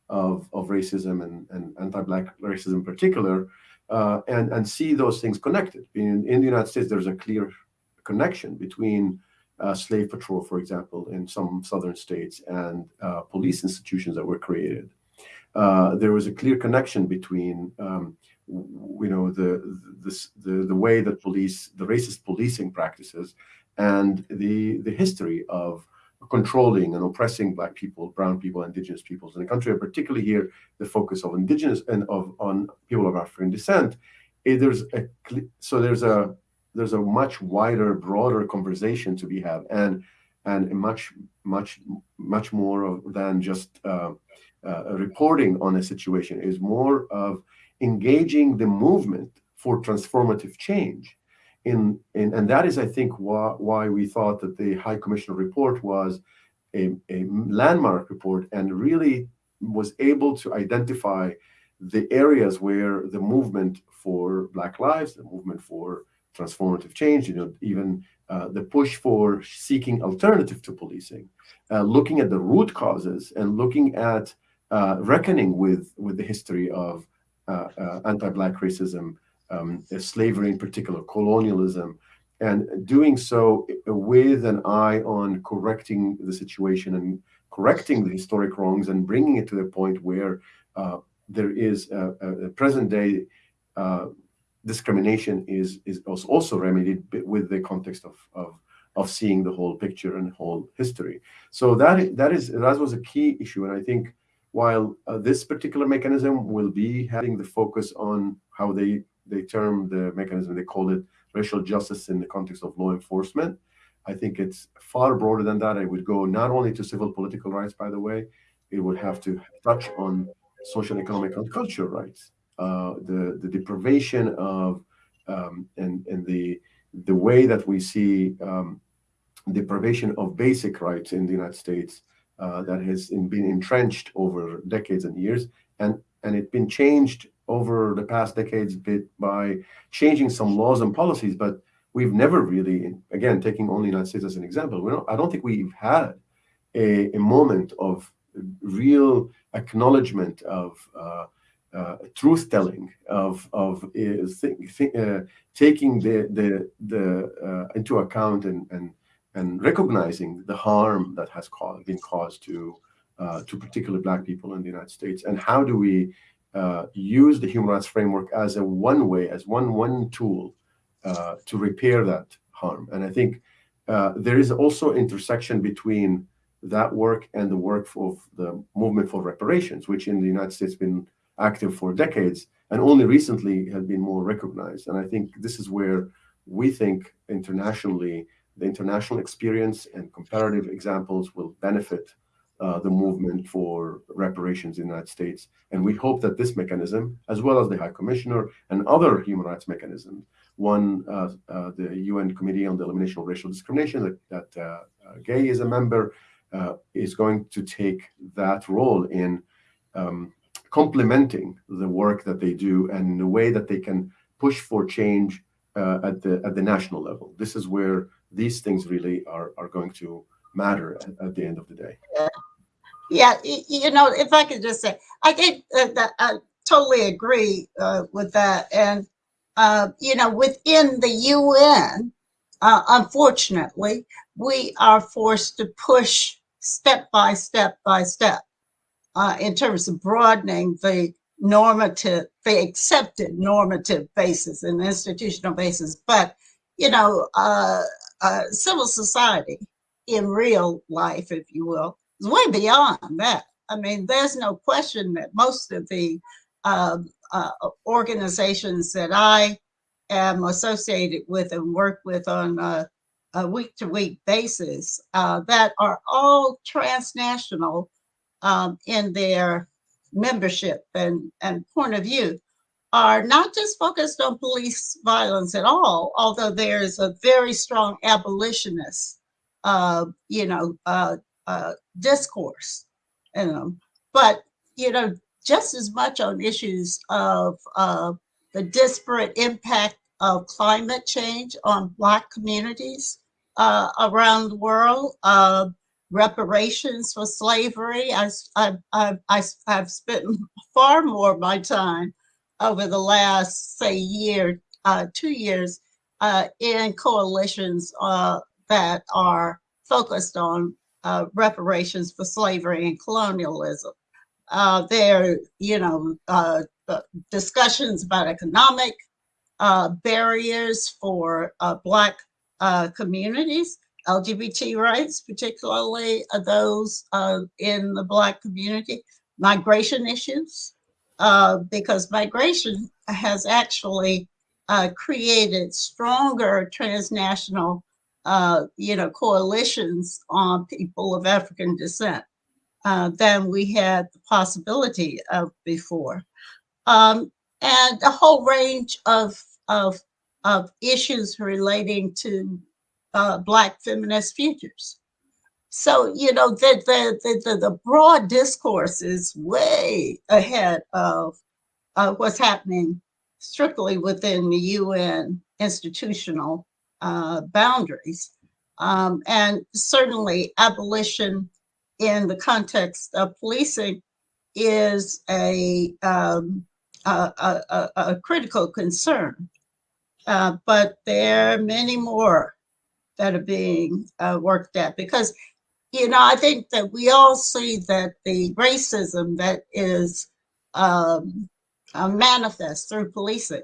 of, of racism and, and anti-black racism in particular, uh, and, and see those things connected. In, in the United States, there's a clear connection between uh, slave patrol, for example, in some southern states and uh, police institutions that were created. Uh, there was a clear connection between um, you know the, the the the way that police the racist policing practices and the the history of controlling and oppressing black people brown people indigenous peoples in the country and particularly here the focus of indigenous and of on people of african descent. There's a so there's a there's a much wider broader conversation to be had and and much much much more than just uh, reporting on a situation is more of engaging the movement for transformative change. In, in, and that is, I think, why, why we thought that the High Commissioner report was a, a landmark report and really was able to identify the areas where the movement for Black lives, the movement for transformative change, you know, even uh, the push for seeking alternative to policing, uh, looking at the root causes and looking at uh, reckoning with with the history of uh, uh, anti-black racism, um, slavery in particular, colonialism, and doing so with an eye on correcting the situation and correcting the historic wrongs and bringing it to the point where uh, there is a, a present day uh, discrimination is is also remedied with the context of, of of seeing the whole picture and whole history. So that that is that was a key issue, and I think while uh, this particular mechanism will be having the focus on how they they term the mechanism, they call it racial justice in the context of law enforcement. I think it's far broader than that. It would go not only to civil political rights, by the way, it would have to touch on social, economic, and cultural rights. Uh, the the deprivation of um, and and the the way that we see um, deprivation of basic rights in the United States uh, that has been entrenched over decades and years, and and it's been changed over the past decades bit by changing some laws and policies, but we've never really, again, taking only United States as an example, we don't, I don't think we've had a, a moment of real acknowledgement of uh, uh, truth telling of of uh, th th uh, taking the the the uh, into account and and and recognizing the harm that has caused, been caused to uh, to particularly black people in the United States and how do we uh, use the human rights framework as a one way as one one tool uh, to repair that harm and I think uh, there is also intersection between that work and the work of the movement for reparations, which in the United States been active for decades and only recently has been more recognized. And I think this is where we think internationally, the international experience and comparative examples will benefit uh, the movement for reparations in the United States. And we hope that this mechanism, as well as the High Commissioner and other human rights mechanisms, one, uh, uh, the UN Committee on the Elimination of Racial Discrimination that, that uh, uh, Gay is a member, uh, is going to take that role in um, complementing the work that they do and the way that they can push for change at the at the national level. This is where these things really are are going to matter at, at the end of the day. Yeah. yeah, you know, if I could just say, I think that I totally agree uh, with that, and uh, you know, within the UN, uh, unfortunately, we are forced to push step by step by step uh, in terms of broadening the normative, the accepted normative basis and institutional basis. But, you know, uh, uh, civil society in real life, if you will, is way beyond that. I mean, there's no question that most of the um, uh, organizations that I am associated with and work with on a, a week-to-week basis uh, that are all transnational um, in their membership and, and point of view are not just focused on police violence at all, although there's a very strong abolitionist, uh, you know, uh, uh, discourse in them. But, you know, just as much on issues of the disparate impact of climate change on Black communities uh, around the world, uh, reparations for slavery. I, I, I, I, have spent [LAUGHS] far more of my time over the last, say, year, uh, two years uh, in coalitions uh, that are focused on uh, reparations for slavery and colonialism. Uh, there, you know, uh, discussions about economic barriers for Black communities, LGBT rights, particularly those in the Black community, migration issues, uh, because migration has actually uh, created stronger transnational, uh, you know, coalitions on people of African descent uh, than we had the possibility of before. Um, and a whole range of, of, of issues relating to uh, Black feminist futures. So, you know, the, the, the, the, broad discourse is way ahead of uh, what's happening strictly within the UN institutional uh, boundaries. Um, and certainly abolition in the context of policing is a, um, a, a, a, critical concern. Uh, but there are many more that are being uh, worked at because you know i think that we all see that the racism that is um, uh, manifest through policing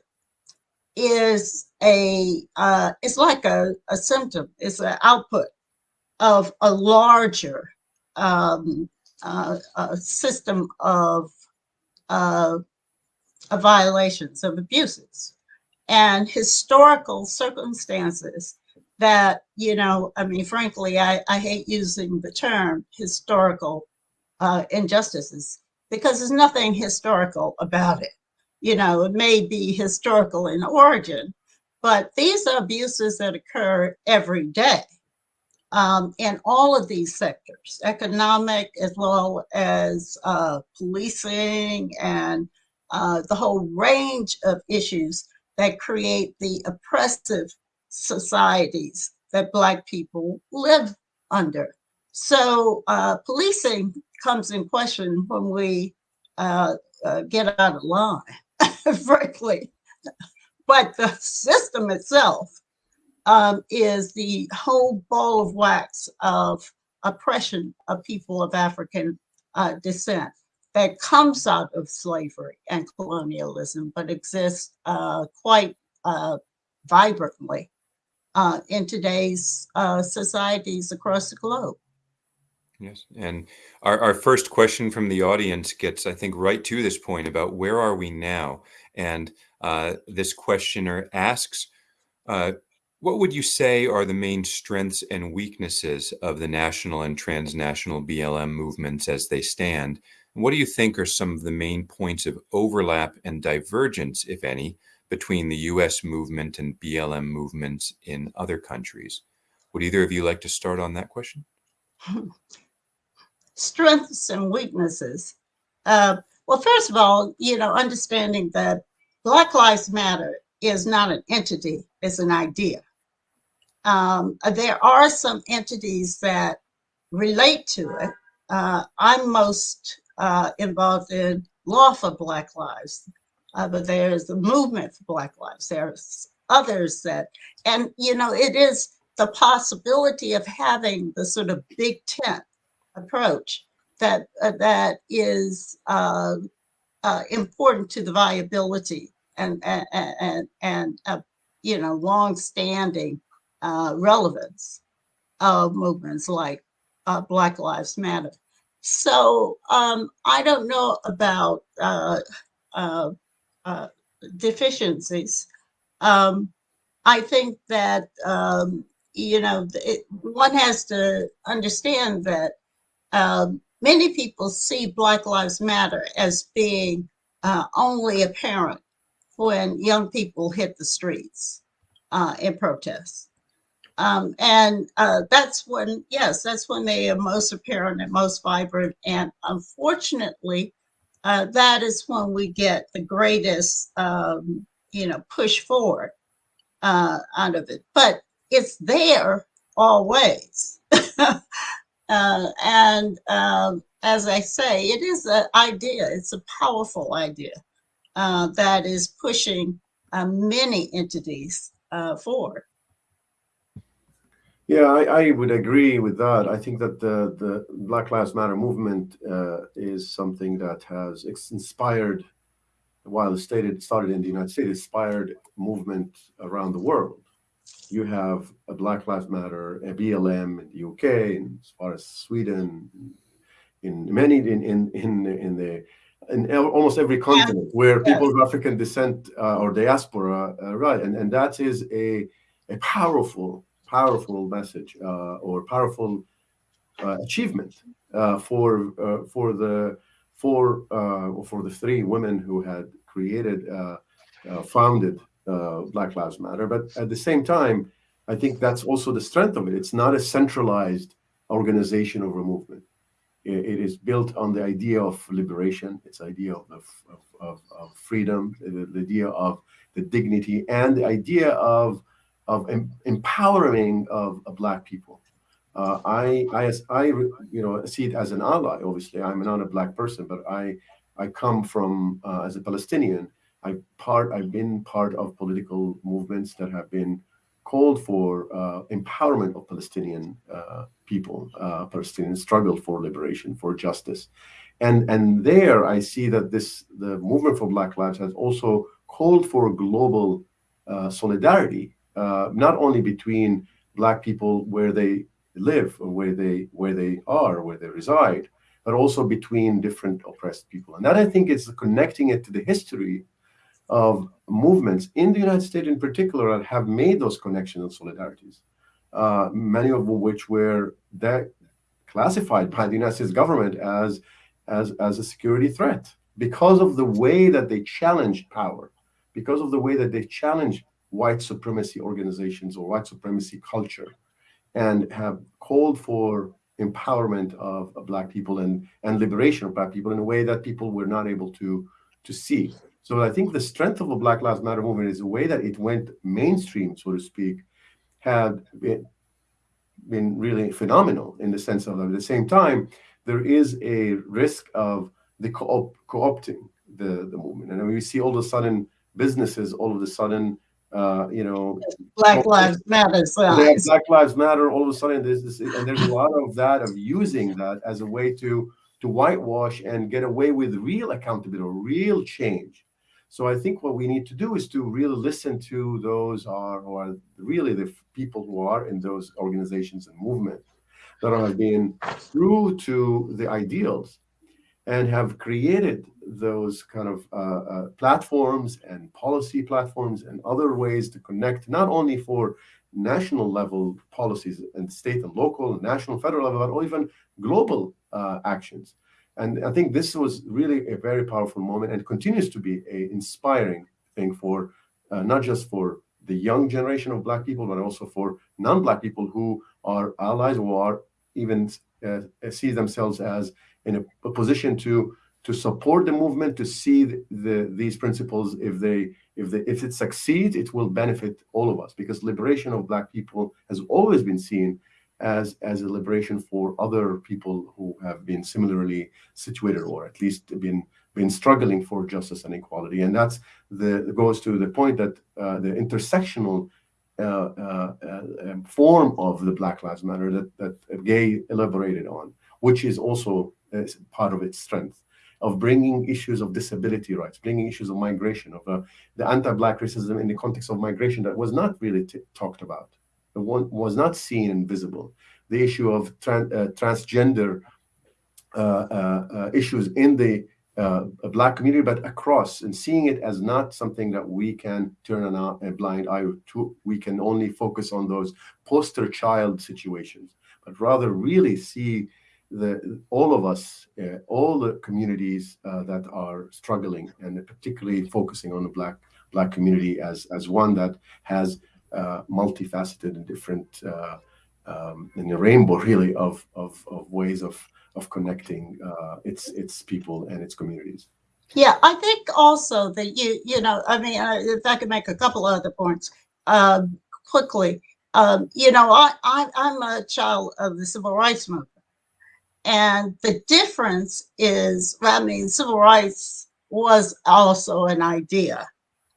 is a uh, it's like a, a symptom it's an output of a larger um, uh, system of uh, violations of abuses. And historical circumstances that, you know, I mean, frankly, I, I hate using the term historical uh, injustices because there's nothing historical about it. You know, it may be historical in origin, but these are abuses that occur every day um, in all of these sectors, economic as well as uh, policing and uh, the whole range of issues that create the oppressive societies that Black people live under. So uh, policing comes in question when we uh, uh, get out of line, [LAUGHS] frankly. But the system itself um, is the whole ball of wax of oppression of people of African uh, descent that comes out of slavery and colonialism, but exists uh, quite uh, vibrantly uh, in today's uh, societies across the globe. Yes, and our, our first question from the audience gets, I think, right to this point about where are we now? And uh, this questioner asks, uh, what would you say are the main strengths and weaknesses of the national and transnational BLM movements as they stand? And what do you think are some of the main points of overlap and divergence, if any, between the US movement and BLM movements in other countries? Would either of you like to start on that question? [LAUGHS] Strengths and weaknesses. Uh, well, first of all, you know, understanding that Black Lives Matter is not an entity, it's an idea. Um, there are some entities that relate to it. Uh, I'm most uh, involved in Law for Black Lives, uh, but there's the movement for Black Lives. There's others that, and you know, it is the possibility of having the sort of big tent approach that uh, that is uh, uh, important to the viability and and and, and uh, you know long-standing uh, relevance of movements like uh, Black Lives Matter. So um, I don't know about deficiencies. Um, I think that um, you know it, one has to understand that um, many people see Black Lives Matter as being uh, only apparent when young people hit the streets uh, in protest. Um, and uh, that's when, yes, that's when they are most apparent and most vibrant. And unfortunately, uh, that is when we get the greatest, um, you know, push forward uh, out of it. But it's there always. [LAUGHS] Uh, and um, as I say, it is an idea, it's a powerful idea uh, that is pushing uh, many entities uh, forward. Yeah, I, I, would agree with that. I think that the, the Black Lives Matter movement uh, is something that has inspired, while it stated, started in the United States, inspired movement around the world. You have a Black Lives Matter, a BLM in the UK, and as far as Sweden, in many in in in, in the in almost every continent where people of African descent uh, or diaspora, uh, right, and and that is a a powerful powerful message uh, or powerful uh, achievement uh, for for the for for the three women who had created founded Black Lives Matter. But at the same time, I think that's also the strength of it. It's not a centralized organization or a movement. it, it is built on the idea of liberation, its idea of, of, of, of freedom, the, the, idea of the dignity, and the idea of of em empowering of, of Black people. Uh, I, I, I, you know, see it as an ally. Obviously, I'm not a Black person, but I, I come from uh, as a Palestinian I've part I've been part of political movements that have been called for uh, empowerment of Palestinian uh, people, uh, Palestinian struggle for liberation, for justice, and and there I see that this the movement for Black Lives has also called for global uh, solidarity, uh, not only between Black people where they live or where they where they are, where they reside, but also between different oppressed people, and that I think is connecting it to the history of movements in the United States in particular that have made those connections and solidarities, uh, many of which were that classified by the United States government as, as, as a security threat because of the way that they challenged power, because of the way that they challenged white supremacy organizations or white supremacy culture and have called for empowerment of, of black people and, and liberation of black people in a way that people were not able to to see. So I think the strength of the Black Lives Matter movement is the way that it went mainstream, so to speak, had been, been really phenomenal in the sense of at the same time, there is a risk of the co co-opting the, the movement. And we see all of a sudden businesses all of a sudden uh, you know, Black Lives Matter. Black Lives Matter. All of a sudden, there's this, and there's a lot of that of using that as a way to to whitewash and get away with real accountability, real change. So I think what we need to do is to really listen to those are who are really the people who are in those organizations and movements that are being true to the ideals and have created those kind of uh, uh, platforms and policy platforms and other ways to connect, not only for national level policies and state and local and national federal level, but even global uh, actions. And I think this was really a very powerful moment and continues to be an inspiring thing for uh, not just for the young generation of Black people, but also for non-Black people who are allies or are even uh, see themselves as in a, a, position to to support the movement, to see the, the, these principles. If they if they if it succeeds, it will benefit all of us because liberation of Black people has always been seen as as a liberation for other people who have been similarly situated or at least been been struggling for justice and equality. And that's the goes to the point that uh, the intersectional uh, uh, um, form of the Black Lives Matter that that Gay elaborated on, which is also part of its strength of bringing issues of disability rights, bringing issues of migration, of uh, the anti-Black racism in the context of migration that was not really talked about, one was not seen and visible. The issue of tran uh, transgender uh, uh, uh issues in the uh, Black community, but across, and seeing it as not something that we can turn a blind eye to. We can only focus on those poster child situations, but rather really see the all of us, uh, all the communities uh, that are struggling, and particularly focusing on the black black community as as one that has uh, multifaceted and different uh, um, in a rainbow [LAUGHS] really of, of of ways of of connecting uh, its its people and its communities. Yeah, I think also that you you know I mean if I could make a couple other points um, quickly. Um, you know, I, I I'm a child of the civil rights movement. And the difference is, I mean, civil rights was also an idea.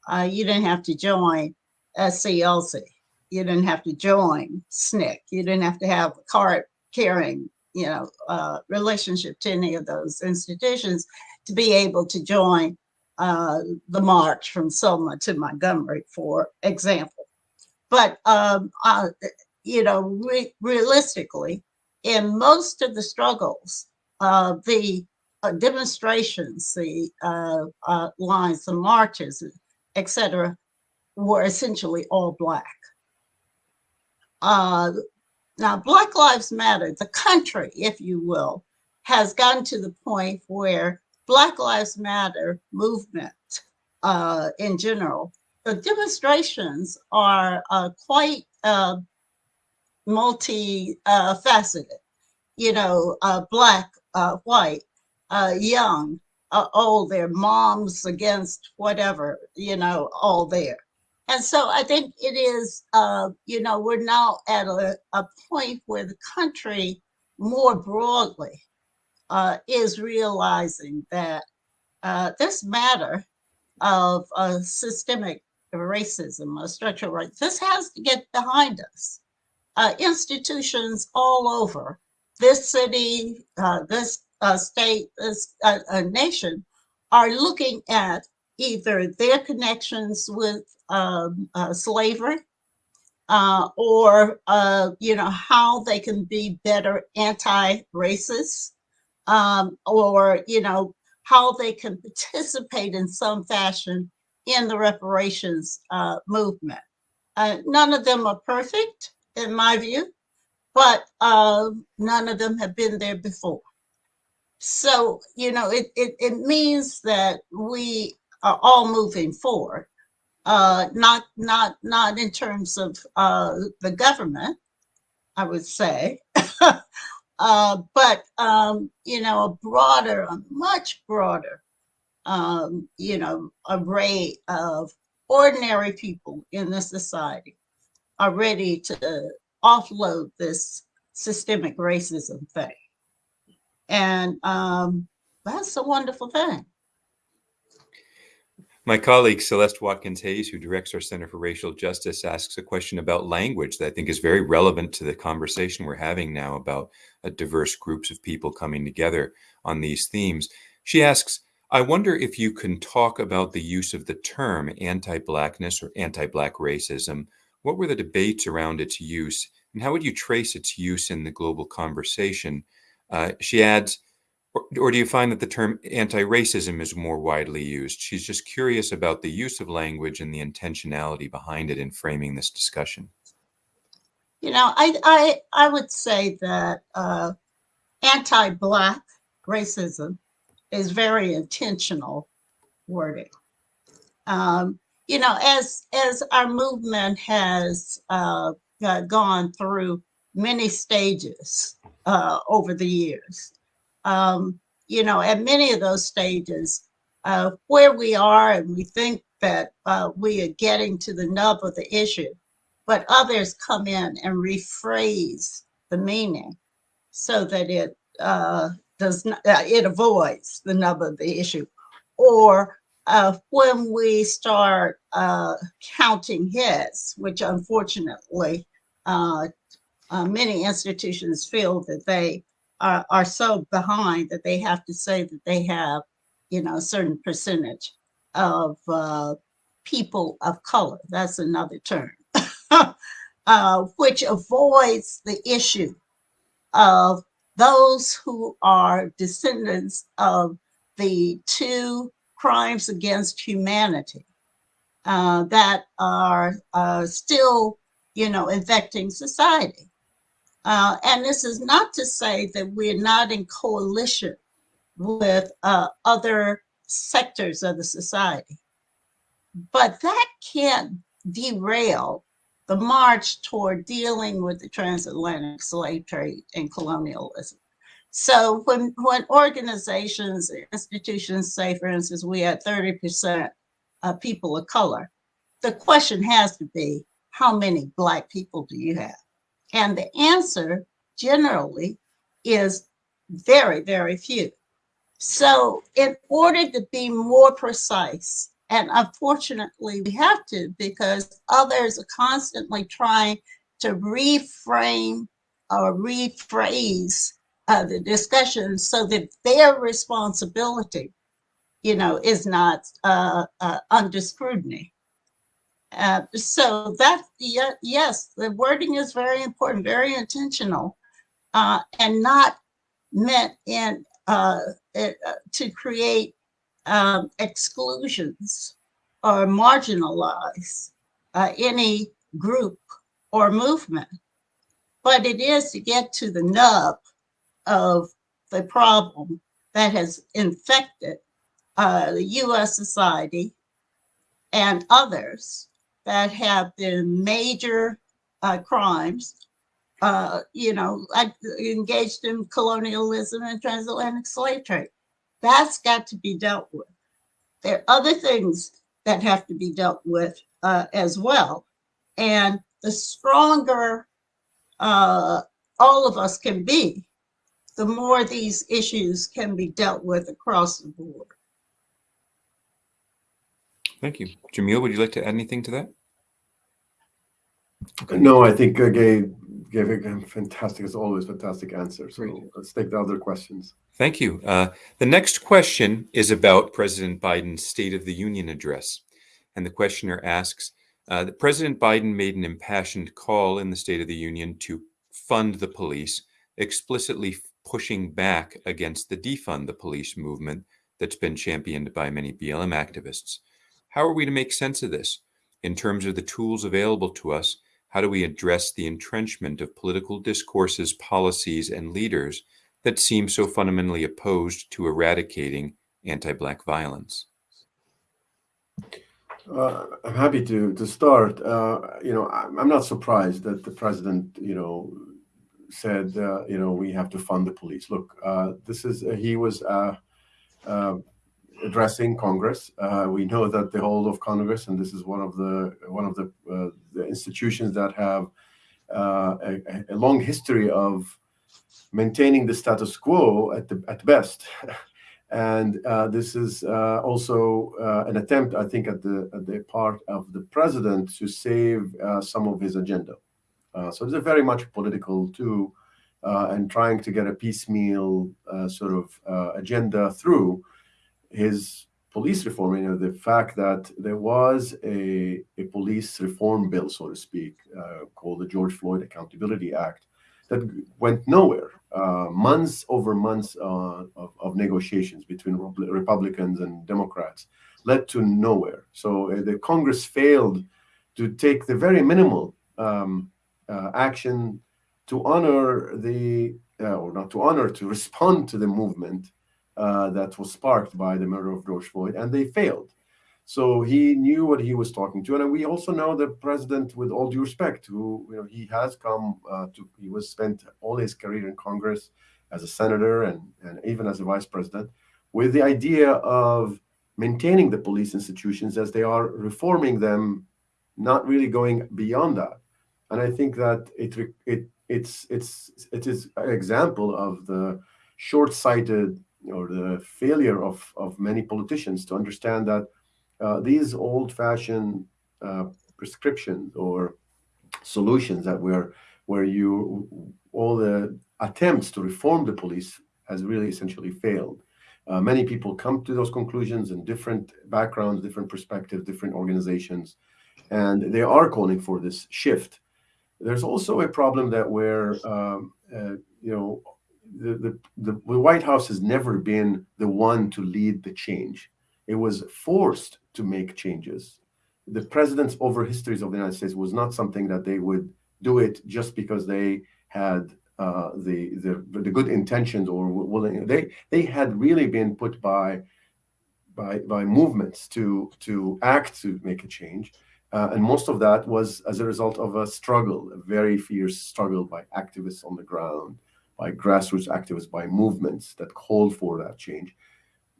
Uh, you didn't have to join SCLC. You didn't have to join SNCC. You didn't have to have a card carrying, you know, uh, relationship to any of those institutions to be able to join uh, the march from Selma to Montgomery, for example. But, um, uh, you know, re realistically, in most of the struggles, uh, the uh, demonstrations, the uh, uh lines, the marches, etc., were essentially all black. Uh, now, Black Lives Matter, the country, if you will, has gotten to the point where Black Lives Matter movement uh, in general, the demonstrations are quite multi-faceted, uh, you know, uh, black, uh, white, uh, young, uh, old, their moms against whatever, you know, all there. And so I think it is, uh, you know, we're now at a, a point where the country more broadly is realizing that this matter of systemic racism, structural racism, this has to get behind us uh, institutions all over this city, uh, this uh, state, this uh, nation are looking at either their connections with um, uh, slavery uh, or, you know, how they can be better anti-racist um, or, you know, how they can participate in some fashion in the reparations movement. none of them are perfect in my view, but uh, none of them have been there before. So, you know, it, it, it means that we are all moving forward, uh, not, not, not in terms of uh, the government, I would say, [LAUGHS] uh, but, um, you know, a broader, a much broader um, you know, array of ordinary people in the society are ready to offload this systemic racism thing. And um, that's a wonderful thing. My colleague Celeste Watkins Hayes, who directs our Center for Racial Justice, asks a question about language that I think is very relevant to the conversation we're having now about uh, diverse groups of people coming together on these themes. She asks, I wonder if you can talk about the use of the term anti Blackness or anti Black racism. What were the debates around its use, and how would you trace its use in the global conversation? Uh, she adds, or, or do you find that the term anti-racism is more widely used? She's just curious about the use of language and the intentionality behind it in framing this discussion. You know, I I I would say that uh, anti-black racism is very intentional wording. Um, you know, as as our movement has uh, gone through many stages uh, over the years, um, you know, at many of those stages, uh, where we are and we think that uh, we are getting to the nub of the issue, but others come in and rephrase the meaning so that it uh, does not, uh, it avoids the nub of the issue. Or uh, when we start uh, counting heads, which unfortunately many institutions feel that they are, are so behind that they have to say that they have, you know, a certain percentage of uh, people of color. That's another term, [LAUGHS] uh, which avoids the issue of those who are descendants of the two crimes against humanity uh, that are uh, still, you know, infecting society. Uh, and this is not to say that we're not in coalition with uh, other sectors of the society, but that can't derail the march toward dealing with the transatlantic slave trade and colonialism. So when, when organizations, institutions say, for instance, we had 30% of people of color, the question has to be, how many Black people do you have? And the answer generally is very, very few. So in order to be more precise, and unfortunately we have to because others are constantly trying to reframe or rephrase uh, the discussion so that their responsibility, you know, is not uh, uh, under scrutiny. Uh, so that, yeah, yes, the wording is very important, very intentional, uh, and not meant in it, uh, to create um, exclusions or marginalize any group or movement. But it is to get to the nub of the problem that has infected uh, the US society and others that have been major uh, crimes, uh, you know, engaged in colonialism and transatlantic slave trade. That's got to be dealt with. There are other things that have to be dealt with uh, as well. And the stronger uh, all of us can be, the more these issues can be dealt with across the board. Thank you. Jamil, would you like to add anything to that? No, I think uh, Gay gave a fantastic, as always, fantastic answer. So Great. let's take the other questions. Thank you. Uh, the next question is about President Biden's State of the Union address. And the questioner asks, uh, President Biden made an impassioned call in the State of the Union to fund the police, explicitly pushing back against the defund the police movement that's been championed by many BLM activists. How are we to make sense of this in terms of the tools available to us? How do we address the entrenchment of political discourses, policies, and leaders that seem so fundamentally opposed to eradicating anti-Black violence? Uh, I'm happy to to start. Uh, you know, I'm not surprised that the president, you know, said, uh, you know, we have to fund the police. Look, uh, this is he was uh, uh, addressing Congress. Uh, we know that the whole of Congress, and this is one of the one of the, uh, the institutions that have uh, a, a, long history of maintaining the status quo at the at best. [LAUGHS] and uh, this is uh, also uh, an attempt, I think, at the at the part of the president to save some of his agenda. So it's a very much political too uh, and trying to get a piecemeal uh, sort of uh, agenda through his police reform. You know, the fact that there was a, a police reform bill, so to speak, uh, called the George Floyd Accountability Act, that went nowhere. Uh, months over months uh, of, of, negotiations between Republicans and Democrats led to nowhere. So the Congress failed to take the very minimal um, action to honor the, uh, or not to honor, to respond to the movement uh, that was sparked by the murder of George Floyd, and they failed. So he knew what he was talking to, and we also know the president, with all due respect, who you know he has come uh, to, he was spent all his career in Congress as a senator and and even as a vice president, with the idea of maintaining the police institutions as they are, reforming them, not really going beyond that. And I think that it it it's it's it is an example of the short-sighted or the failure of of many politicians to understand that uh, these old-fashioned uh, prescriptions or solutions that were where you all the attempts to reform the police has really essentially failed. Uh, many people come to those conclusions in different backgrounds, different perspectives, different organizations, and they are calling for this shift there's also a problem that where, um, uh, you know, the, the, the, White House has never been the one to lead the change. It was forced to make changes. The presidents over histories of the United States was not something that they would do it just because they had uh, the, the the good intentions or willing. They they had really been put by by by movements to to act to make a change. Uh, and most of that was as a result of a struggle, a very fierce struggle by activists on the ground, by grassroots activists, by movements that called for that change.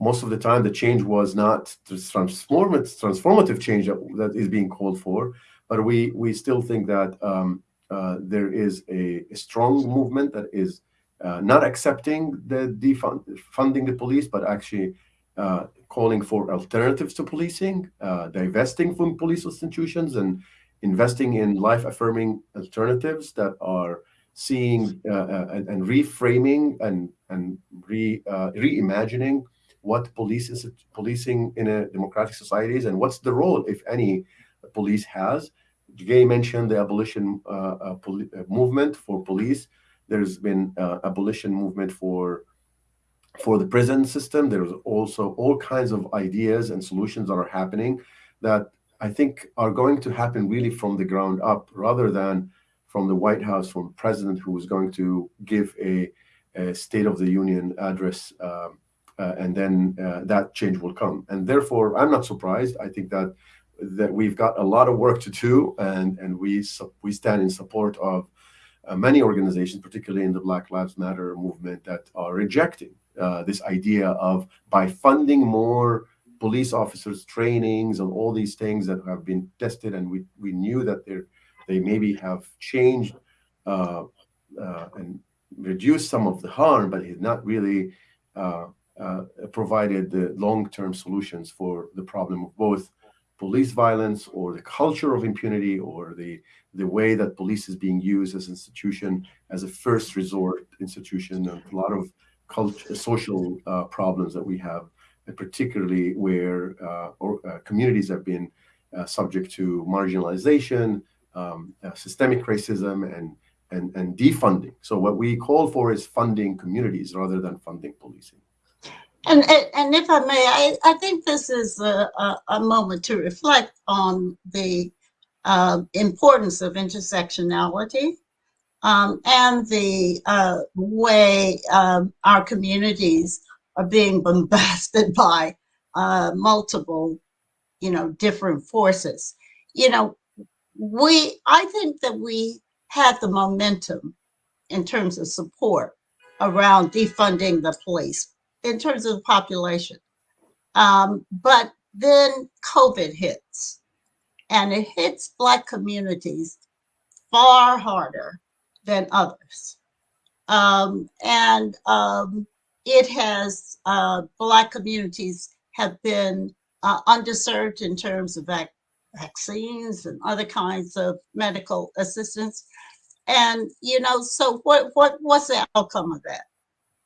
Most of the time, the change was not transformative, transformative change that, that is being called for, but we, we still think that um, uh, there is a, a, strong movement that is uh, not accepting the defund funding the police, but actually uh, calling for alternatives to policing, uh, divesting from police institutions, and investing in life-affirming alternatives that are seeing uh, uh and, and, reframing and and re uh, reimagining what police is policing in a democratic societies and what's the role, if any, police has. Gay mentioned the abolition movement for police. There's been abolition movement for for the prison system. There's also all kinds of ideas and solutions that are happening that I think are going to happen really from the ground up rather than from the White House, from president who is going to give a, a State of the Union address um, uh, and then uh, that change will come. And therefore, I'm not surprised. I think that that we've got a lot of work to do and, and we, we stand in support of uh, many organizations, particularly in the Black Lives Matter movement that are rejecting uh, this idea of by funding more police officers trainings and all these things that have been tested and we, we knew that they they maybe have changed uh, uh, and reduced some of the harm, but it's not really uh, uh, provided the long-term solutions for the problem of both police violence or the culture of impunity or the the way that police is being used as institution as a first resort institution. A lot of culture, social uh, problems that we have, particularly where uh, or, uh, communities have been subject to marginalization, um, systemic racism, and, and, and defunding. So what we call for is funding communities rather than funding policing. And, and if I may, I, I think this is a, a, a moment to reflect on the uh, importance of intersectionality um, and the uh, way um, our communities are being bombarded [LAUGHS] by uh, multiple, you know, different forces. You know, we, I think that we had the momentum in terms of support around defunding the police in terms of the population. Um, but then COVID hits, and it hits Black communities far harder than others. Um, and um, it has, uh, Black communities have been uh, underserved in terms of vac vaccines and other kinds of medical assistance. And, you know, so what, what what's the outcome of that?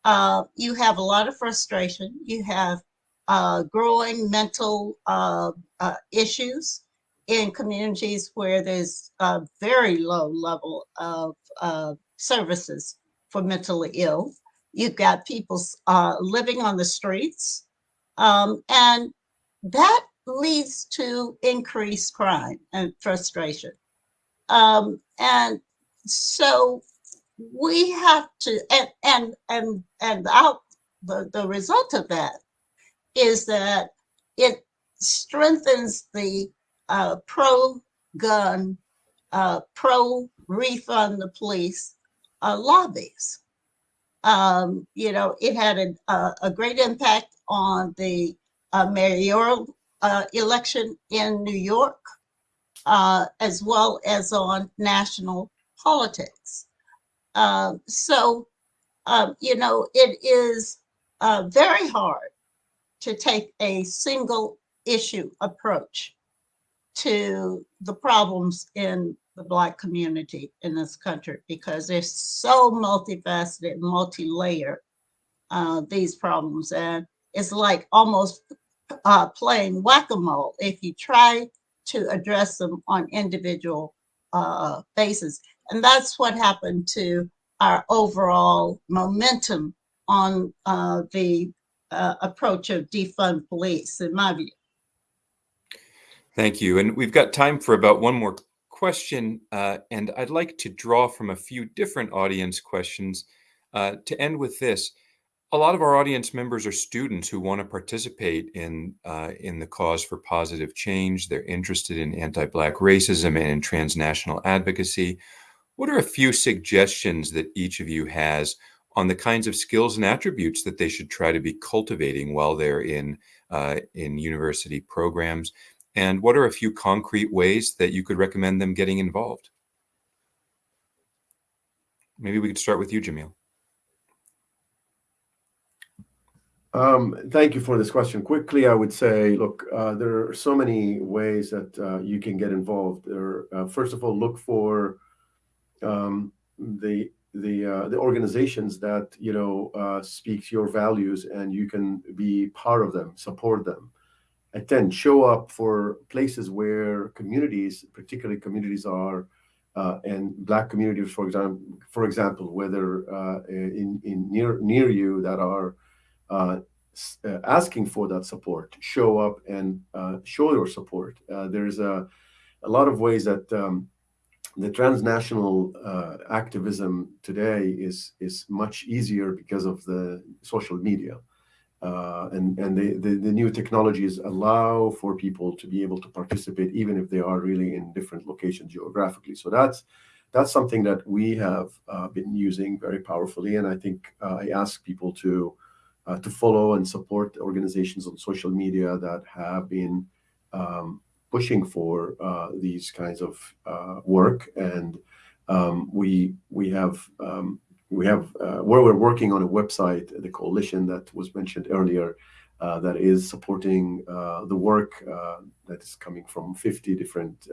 Uh, you have a lot of frustration. You have uh, growing mental uh, uh issues in communities where there's a very low level of uh, services for mentally ill. You've got people uh, living on the streets. Um, and that leads to increased crime and frustration. Um, and so we have to, and and and and out the, the result of that is that it strengthens the uh, pro-gun, uh, pro-refund the police uh, lobbies. Um, you know, it had a, a, great impact on the uh, mayoral uh, election in New York, uh, as well as on national politics. Um, so, um, you know, it is uh, very hard to take a single issue approach to the problems in the Black community in this country because they're so multifaceted, multi-layered, uh, these problems. And it's like almost uh, playing whack-a-mole if you try to address them on individual uh, basis. And that's what happened to our overall momentum on uh, the uh, approach of defund police, in my view. Thank you. And we've got time for about one more question. Uh, and I'd like to draw from a few different audience questions uh, to end with this. A lot of our audience members are students who want to participate in, uh, in the cause for positive change. They're interested in anti-Black racism and in transnational advocacy. What are a few suggestions that each of you has on the kinds of skills and attributes that they should try to be cultivating while they're in, uh, in university programs? And what are a few concrete ways that you could recommend them getting involved? Maybe we could start with you, Jamil. Um, thank you for this question. Quickly, I would say, look, uh, there are so many ways that uh, you can get involved. There, uh, first of all, look for um, the the uh, the organizations that you know uh, speak your values, and you can be part of them, support them attend, show up for places where communities, particularly communities are, uh, and black communities, for example, for example, whether uh, in, in near near you that are uh, uh asking for that support, show up and uh, show your support. Uh, there's a, a lot of ways that um, the transnational activism today is is much easier because of the social media. Uh, and and the, the, the, new technologies allow for people to be able to participate even if they are really in different locations geographically. So that's that's something that we have uh, been using very powerfully, and I think uh, I ask people to uh, to follow and support organizations on social media that have been um, pushing for uh, these kinds of work, and um, we we have um, we have uh, where we're working on a website, the coalition that was mentioned earlier, uh, that is supporting uh, the work that is coming from 50 different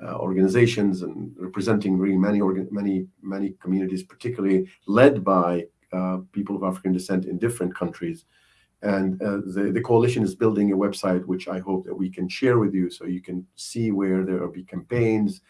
organizations and representing really many many many communities, particularly led by people of African descent in different countries. And the, the coalition is building a website, which I hope that we can share with you so you can see where there will be campaigns,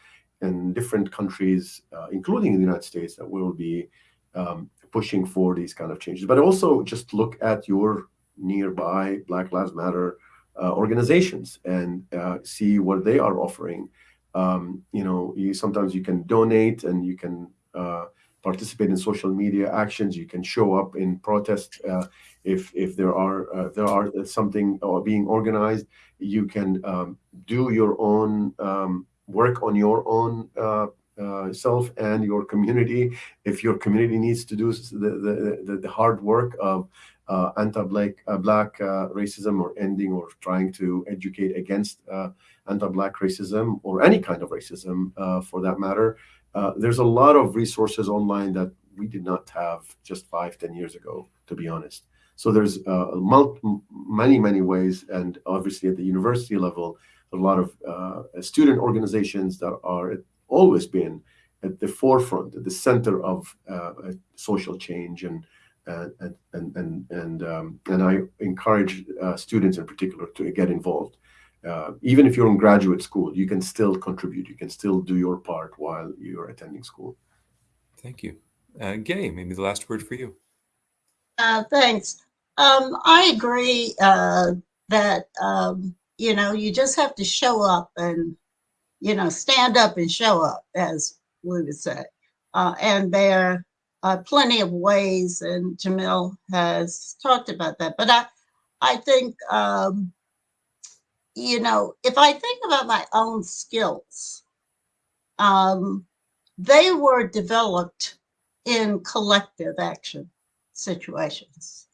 in different countries, uh, including in the United States, that will be um, pushing for these kind of changes. But also just look at your nearby Black Lives Matter uh, organizations and uh, see what they are offering. Um, you know, you, sometimes you can donate and you can uh, participate in social media actions. You can show up in protest uh, if if there are uh, there are something being organized. You can um, do your own um, work on your own uh, uh, self and your community. If your community needs to do the, the, the, hard work of uh, anti-black uh, black uh, racism or ending or trying to educate against uh, anti-black racism or any kind of racism for that matter. There's a lot of resources online that we did not have just five, ten years ago, to be honest. So there's many, many ways, and obviously at the university level, a lot of student organizations that are always been at the forefront, at the center of social change and and and and and um, and I encourage uh, students in particular to get involved. Uh, even if you're in graduate school, you can still contribute. You can still do your part while you're attending school. Thank you, uh, Gay. Maybe the last word for you. Uh, thanks. Um, I agree uh, that um, you know you just have to show up and you know stand up and show up, as we would say, uh, and there are plenty of ways, and Jamil has talked about that. But I, I think, um, you know, if I think about my own skills, um, they were developed in collective action situations.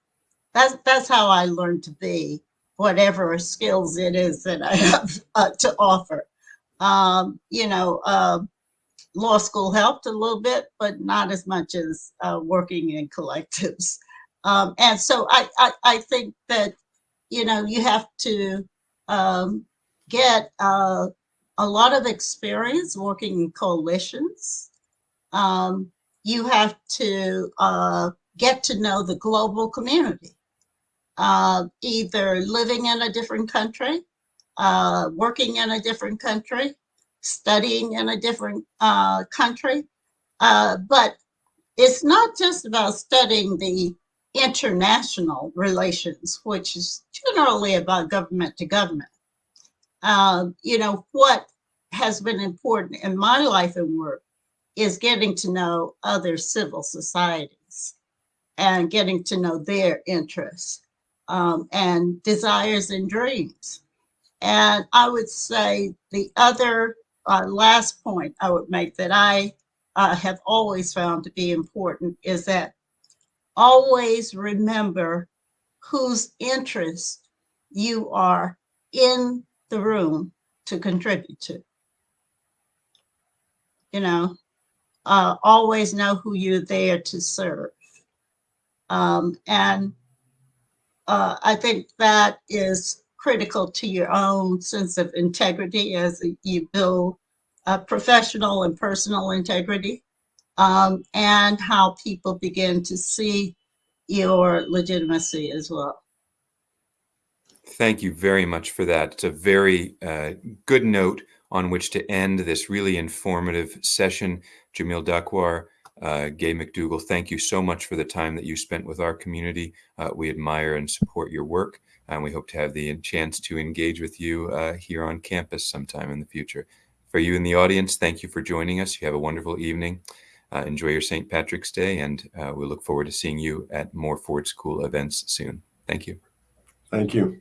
That's that's how I learned to be whatever skills it is that I have uh, to offer. Um, you know, uh, law school helped a little bit, but not as much as uh, working in collectives. Um, and so I, I, I, think that, you know, you have to um, get uh, a lot of experience working in coalitions. Um, you have to uh, get to know the global community, uh, either living in a different country, uh, working in a different country, studying in a different uh, country. Uh, but it's not just about studying the international relations, which is generally about government to government. Uh, you know, what has been important in my life and work is getting to know other civil societies and getting to know their interests um, and desires and dreams. And I would say the other uh, last point I would make that I uh, have always found to be important is that always remember whose interest you are in the room to contribute to. You know, uh, always know who you're there to serve. Um, and uh, I think that is critical to your own sense of integrity as you build professional and personal integrity um, and how people begin to see your legitimacy as well. Thank you very much for that. It's a very uh, good note on which to end this really informative session. Jamil Dakwar, uh, Gay McDougall, thank you so much for the time that you spent with our community. Uh, we admire and support your work and we hope to have the chance to engage with you uh, here on campus sometime in the future. For you in the audience, thank you for joining us. You have a wonderful evening. Uh, enjoy your St. Patrick's Day, and uh, we look forward to seeing you at more Ford School events soon. Thank you. Thank you.